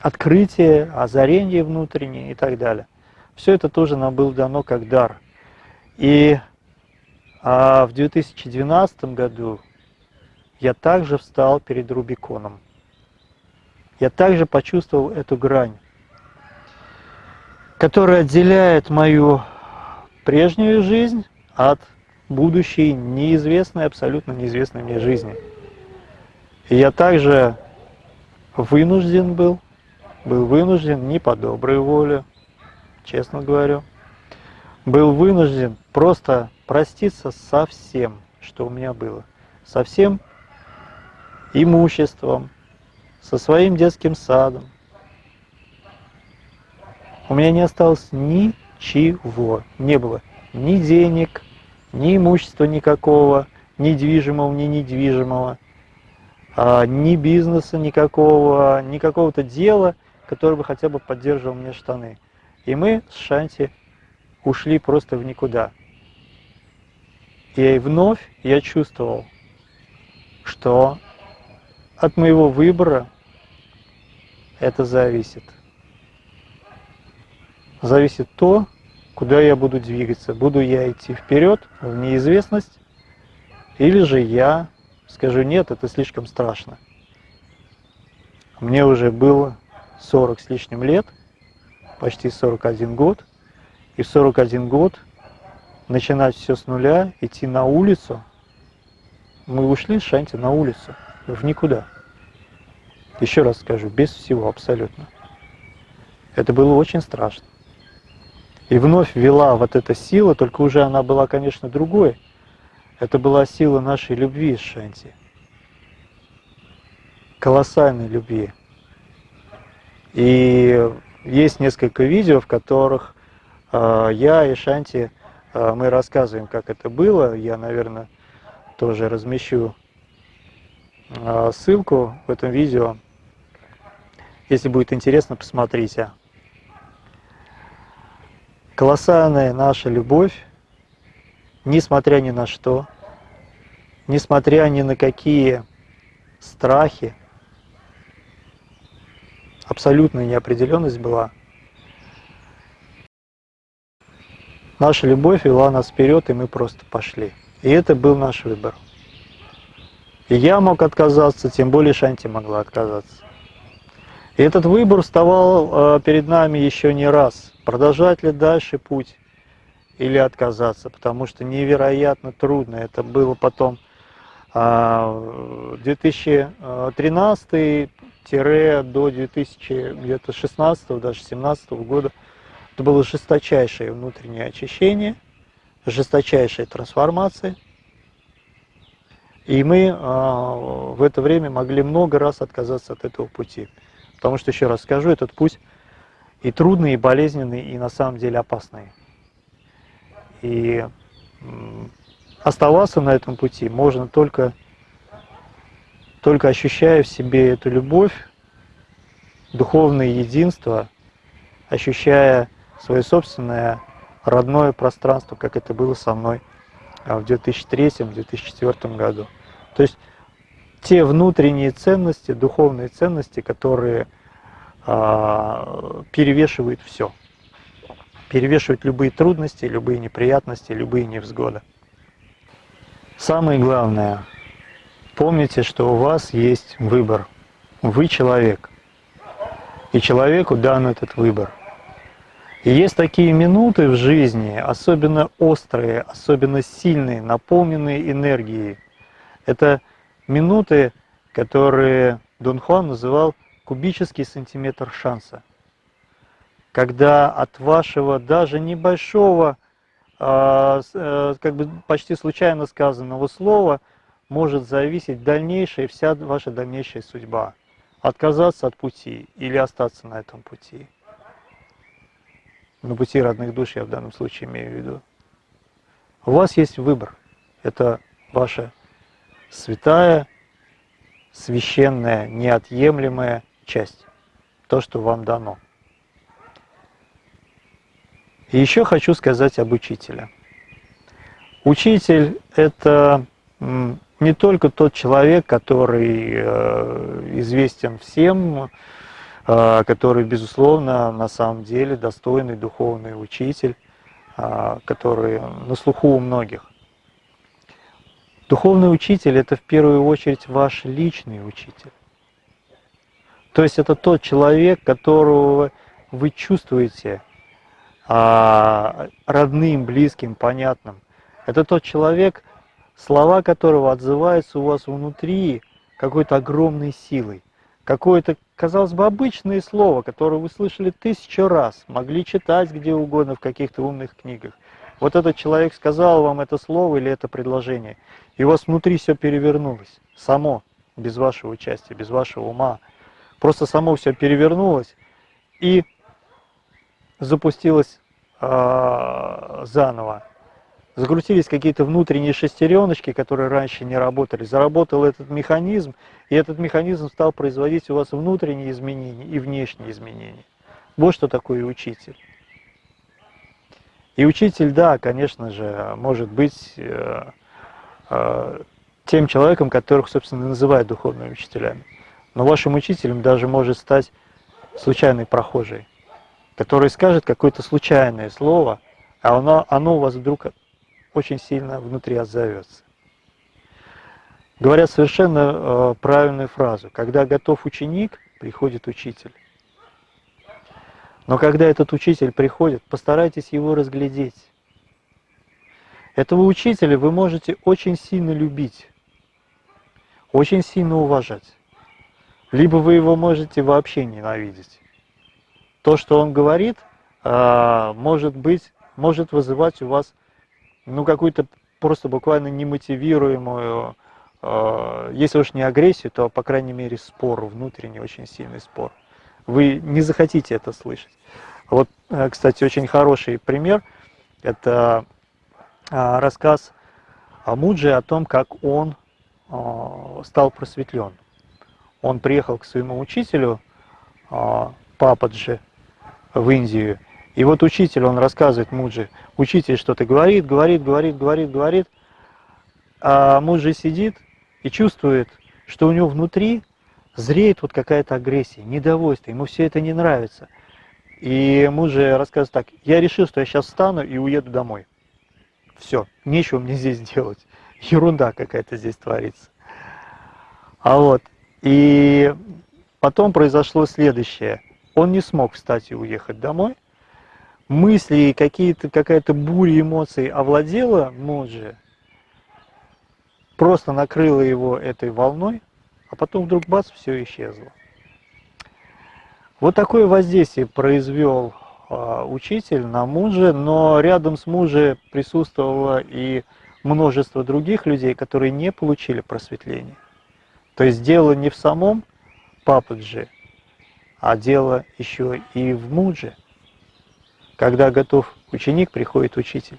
открытие, озарение внутреннее и так далее. Все это тоже нам было дано как дар. И а в 2012 году я также встал перед Рубиконом. Я также почувствовал эту грань, которая отделяет мою прежнюю жизнь от будущей неизвестной, абсолютно неизвестной мне жизни. И я также вынужден был, был вынужден не по доброй воле, честно говорю, был вынужден просто проститься со всем, что у меня было. Со всем имуществом, со своим детским садом. У меня не осталось ничего, не было ни денег, ни имущества никакого, ни движимого, ни недвижимого, а, ни бизнеса никакого, ни какого-то дела, которое бы хотя бы поддерживал мне штаны. И мы с Шанти ушли просто в никуда. И вновь я чувствовал, что от моего выбора это зависит. Зависит то, куда я буду двигаться. Буду я идти вперед в неизвестность, или же я скажу, нет, это слишком страшно. Мне уже было 40 с лишним лет, почти 41 год, и в 41 год начинать все с нуля, идти на улицу, мы ушли с Шанти на улицу – в никуда. Еще раз скажу, без всего абсолютно. Это было очень страшно. И вновь вела вот эта сила, только уже она была, конечно, другой. Это была сила нашей любви с Шанти. Колоссальной любви. И есть несколько видео, в которых э, я и Шанти, э, мы рассказываем, как это было. Я, наверное, тоже размещу э, ссылку в этом видео. Если будет интересно, посмотрите. Колоссальная наша любовь, несмотря ни на что, несмотря ни на какие страхи, абсолютная неопределенность была. Наша любовь вела нас вперед, и мы просто пошли. И это был наш выбор. И я мог отказаться, тем более Шанти могла отказаться. И этот выбор вставал э, перед нами еще не раз. Продолжать ли дальше путь или отказаться, потому что невероятно трудно. Это было потом 2013 до 2016 даже 17 года это было жесточайшее внутреннее очищение, жесточайшая трансформация. И мы а, в это время могли много раз отказаться от этого пути. Потому что, еще раз скажу, этот путь и трудный, и болезненный, и на самом деле опасный. И оставаться на этом пути можно только только ощущая в себе эту любовь, духовное единство, ощущая свое собственное родное пространство, как это было со мной а, в 2003-2004 году. То есть те внутренние ценности, духовные ценности, которые а, перевешивают все. Перевешивают любые трудности, любые неприятности, любые невзгоды. Самое главное – Помните, что у вас есть выбор. Вы человек. И человеку дан этот выбор. И есть такие минуты в жизни, особенно острые, особенно сильные, наполненные энергией. Это минуты, которые Дон Хуан называл кубический сантиметр шанса. Когда от вашего даже небольшого, а, э, как бы почти случайно сказанного слова – может зависеть дальнейшая, вся ваша дальнейшая судьба. Отказаться от пути или остаться на этом пути. На пути родных душ я в данном случае имею в виду. У вас есть выбор. Это ваша святая, священная, неотъемлемая часть. То, что вам дано. И еще хочу сказать об учителе. Учитель – это не только тот человек, который э, известен всем, э, который, безусловно, на самом деле достойный духовный учитель, э, который на слуху у многих. Духовный учитель – это в первую очередь ваш личный учитель. То есть это тот человек, которого вы чувствуете родным, близким, понятным. Это тот человек, слова которого отзываются у вас внутри какой-то огромной силой. Какое-то, казалось бы, обычное слово, которое вы слышали тысячу раз, могли читать где угодно в каких-то умных книгах. Вот этот человек сказал вам это слово или это предложение, и у вас внутри все перевернулось, само, без вашего участия, без вашего ума. Просто само все перевернулось и запустилось э, заново закрутились какие-то внутренние шестереночки, которые раньше не работали, заработал этот механизм, и этот механизм стал производить у вас внутренние изменения и внешние изменения. Вот что такое учитель. И учитель, да, конечно же, может быть э, э, тем человеком, которых, собственно, называют духовными учителями. Но вашим учителем даже может стать случайный прохожий, который скажет какое-то случайное слово, а оно, оно у вас вдруг очень сильно внутри отзовется. Говорят совершенно э, правильную фразу. Когда готов ученик, приходит учитель. Но когда этот учитель приходит, постарайтесь его разглядеть. Этого учителя вы можете очень сильно любить, очень сильно уважать. Либо вы его можете вообще ненавидеть. То, что он говорит, а, может быть, может вызывать у вас ну, какую-то просто буквально немотивируемую, а, если уж не агрессию, то, по крайней мере, спор, внутренний очень сильный спор. Вы не захотите это слышать. Вот, э, кстати, очень хороший пример – это а, рассказ о Мудже о том, как он стал просветлен. Он приехал к своему учителю, Пападжи, в Индию, и вот учитель, он рассказывает Муджи, учитель что-то говорит, говорит, говорит, говорит, говорит, а Муджи сидит и чувствует, что у него внутри зреет вот какая-то агрессия, недовольство, ему все это не нравится. И Муджи рассказывает так, я решил, что я сейчас встану и уеду домой. Все, нечего мне здесь делать. Ерунда какая-то здесь творится. А вот, и потом произошло следующее. Он не смог встать и уехать домой, мысли, какие-то, какая-то буря эмоций овладела Моджи, просто накрыла его этой волной, а потом вдруг бац, все исчезло. Вот такое воздействие произвел э, учитель на мужа, но рядом с мужем присутствовало и множество других людей, которые не получили просветление. То есть дело не в самом пападжи, а дело еще и в мудже – когда готов ученик, приходит учитель.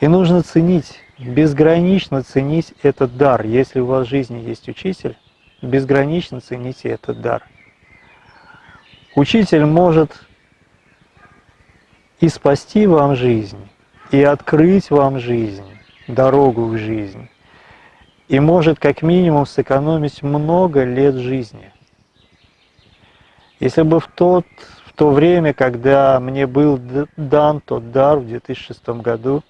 И нужно ценить, безгранично ценить этот дар. Если у вас в жизни есть учитель, безгранично цените этот дар. Учитель может и спасти вам жизнь, и открыть вам жизнь, дорогу в жизнь, и может как минимум сэкономить много лет жизни. Если бы в тот то время, когда мне был дан тот дар в 2006 году,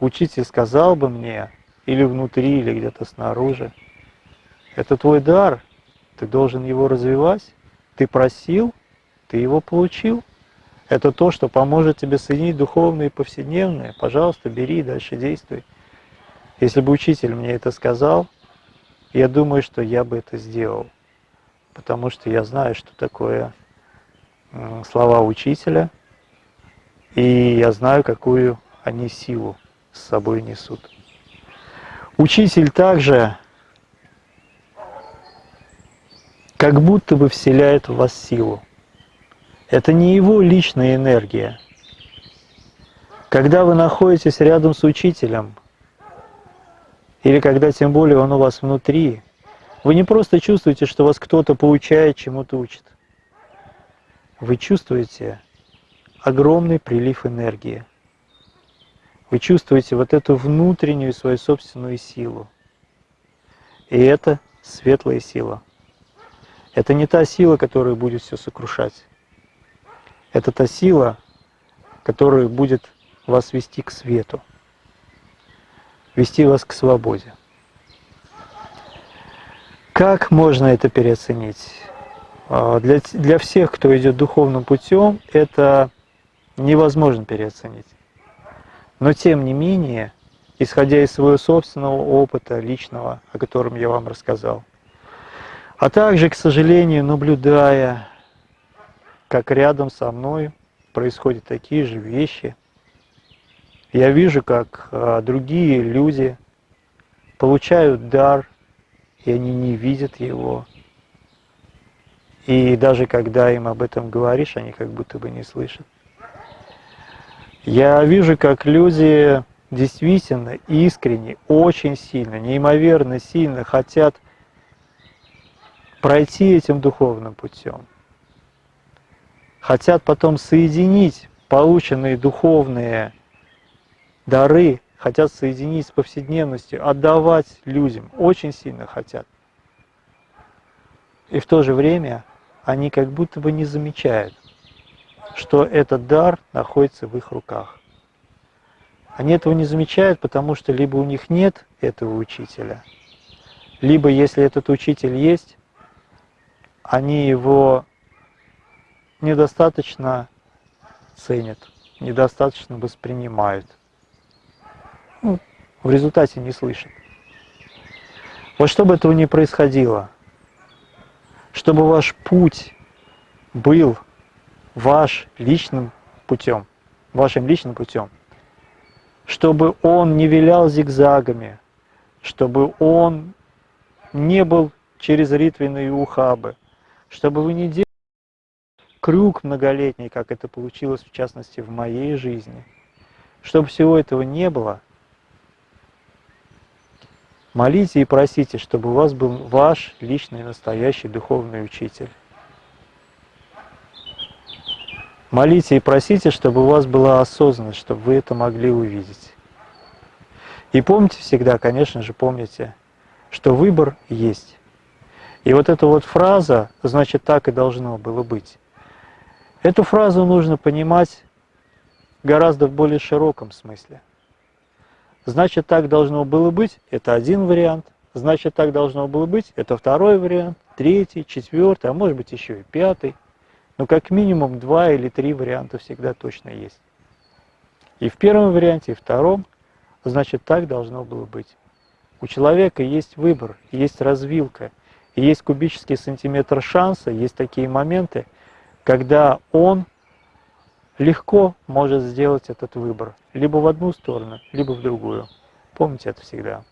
учитель сказал бы мне, или внутри, или где-то снаружи, это твой дар, ты должен его развивать, ты просил, ты его получил. Это то, что поможет тебе соединить духовное и повседневное. Пожалуйста, бери дальше действуй. Если бы учитель мне это сказал, я думаю, что я бы это сделал. Потому что я знаю, что такое слова учителя, и я знаю, какую они силу с собой несут. Учитель также как будто бы вселяет в вас силу. Это не его личная энергия. Когда вы находитесь рядом с учителем, или когда тем более он у вас внутри, вы не просто чувствуете, что вас кто-то получает, чему-то учит вы чувствуете огромный прилив энергии. Вы чувствуете вот эту внутреннюю свою собственную силу. И это светлая сила. Это не та сила, которая будет все сокрушать. Это та сила, которая будет вас вести к свету, вести вас к свободе. Как можно это переоценить? А, для, для всех, кто идет духовным путем, это невозможно переоценить. Но тем не менее, исходя из своего собственного опыта личного, о котором я вам рассказал, а также, к сожалению, наблюдая, как рядом со мной происходят такие же вещи, я вижу, как а, другие люди получают дар, и они не видят его, и даже когда им об этом говоришь, они как будто бы не слышат. Я вижу, как люди действительно искренне, очень сильно, неимоверно сильно хотят пройти этим духовным путем. Хотят потом соединить полученные духовные дары, хотят соединить с повседневностью, отдавать людям, очень сильно хотят. И в то же время они как будто бы не замечают, что этот дар находится в их руках. Они этого не замечают, потому что либо у них нет этого учителя, либо если этот учитель есть, они его недостаточно ценят, недостаточно воспринимают. Ну, в результате не слышат. Вот чтобы этого не происходило, чтобы ваш путь был ваш личным путем, вашим личным путем, чтобы он не вилял зигзагами, чтобы он не был через ритвенные ухабы, чтобы вы не делали крюк многолетний, как это получилось в частности в моей жизни. Чтобы всего этого не было, молите и просите, чтобы у вас был ваш личный настоящий духовный учитель. Молите и просите, чтобы у вас была осознанность, чтобы вы это могли увидеть. И помните всегда, конечно же, помните, что выбор есть. И вот эта вот фраза, значит, так и должно было быть. Эту фразу нужно понимать гораздо в более широком смысле. Значит, так должно было быть, это один вариант. Значит, так должно было быть, это второй вариант, третий, четвертый, а может быть еще и пятый. Но как минимум два или три варианта всегда точно есть. И в первом варианте, и втором, значит, так должно было быть. У человека есть выбор, есть развилка, есть кубический сантиметр шанса, есть такие моменты, когда он легко может сделать этот выбор, либо в одну сторону, либо в другую. Помните это всегда.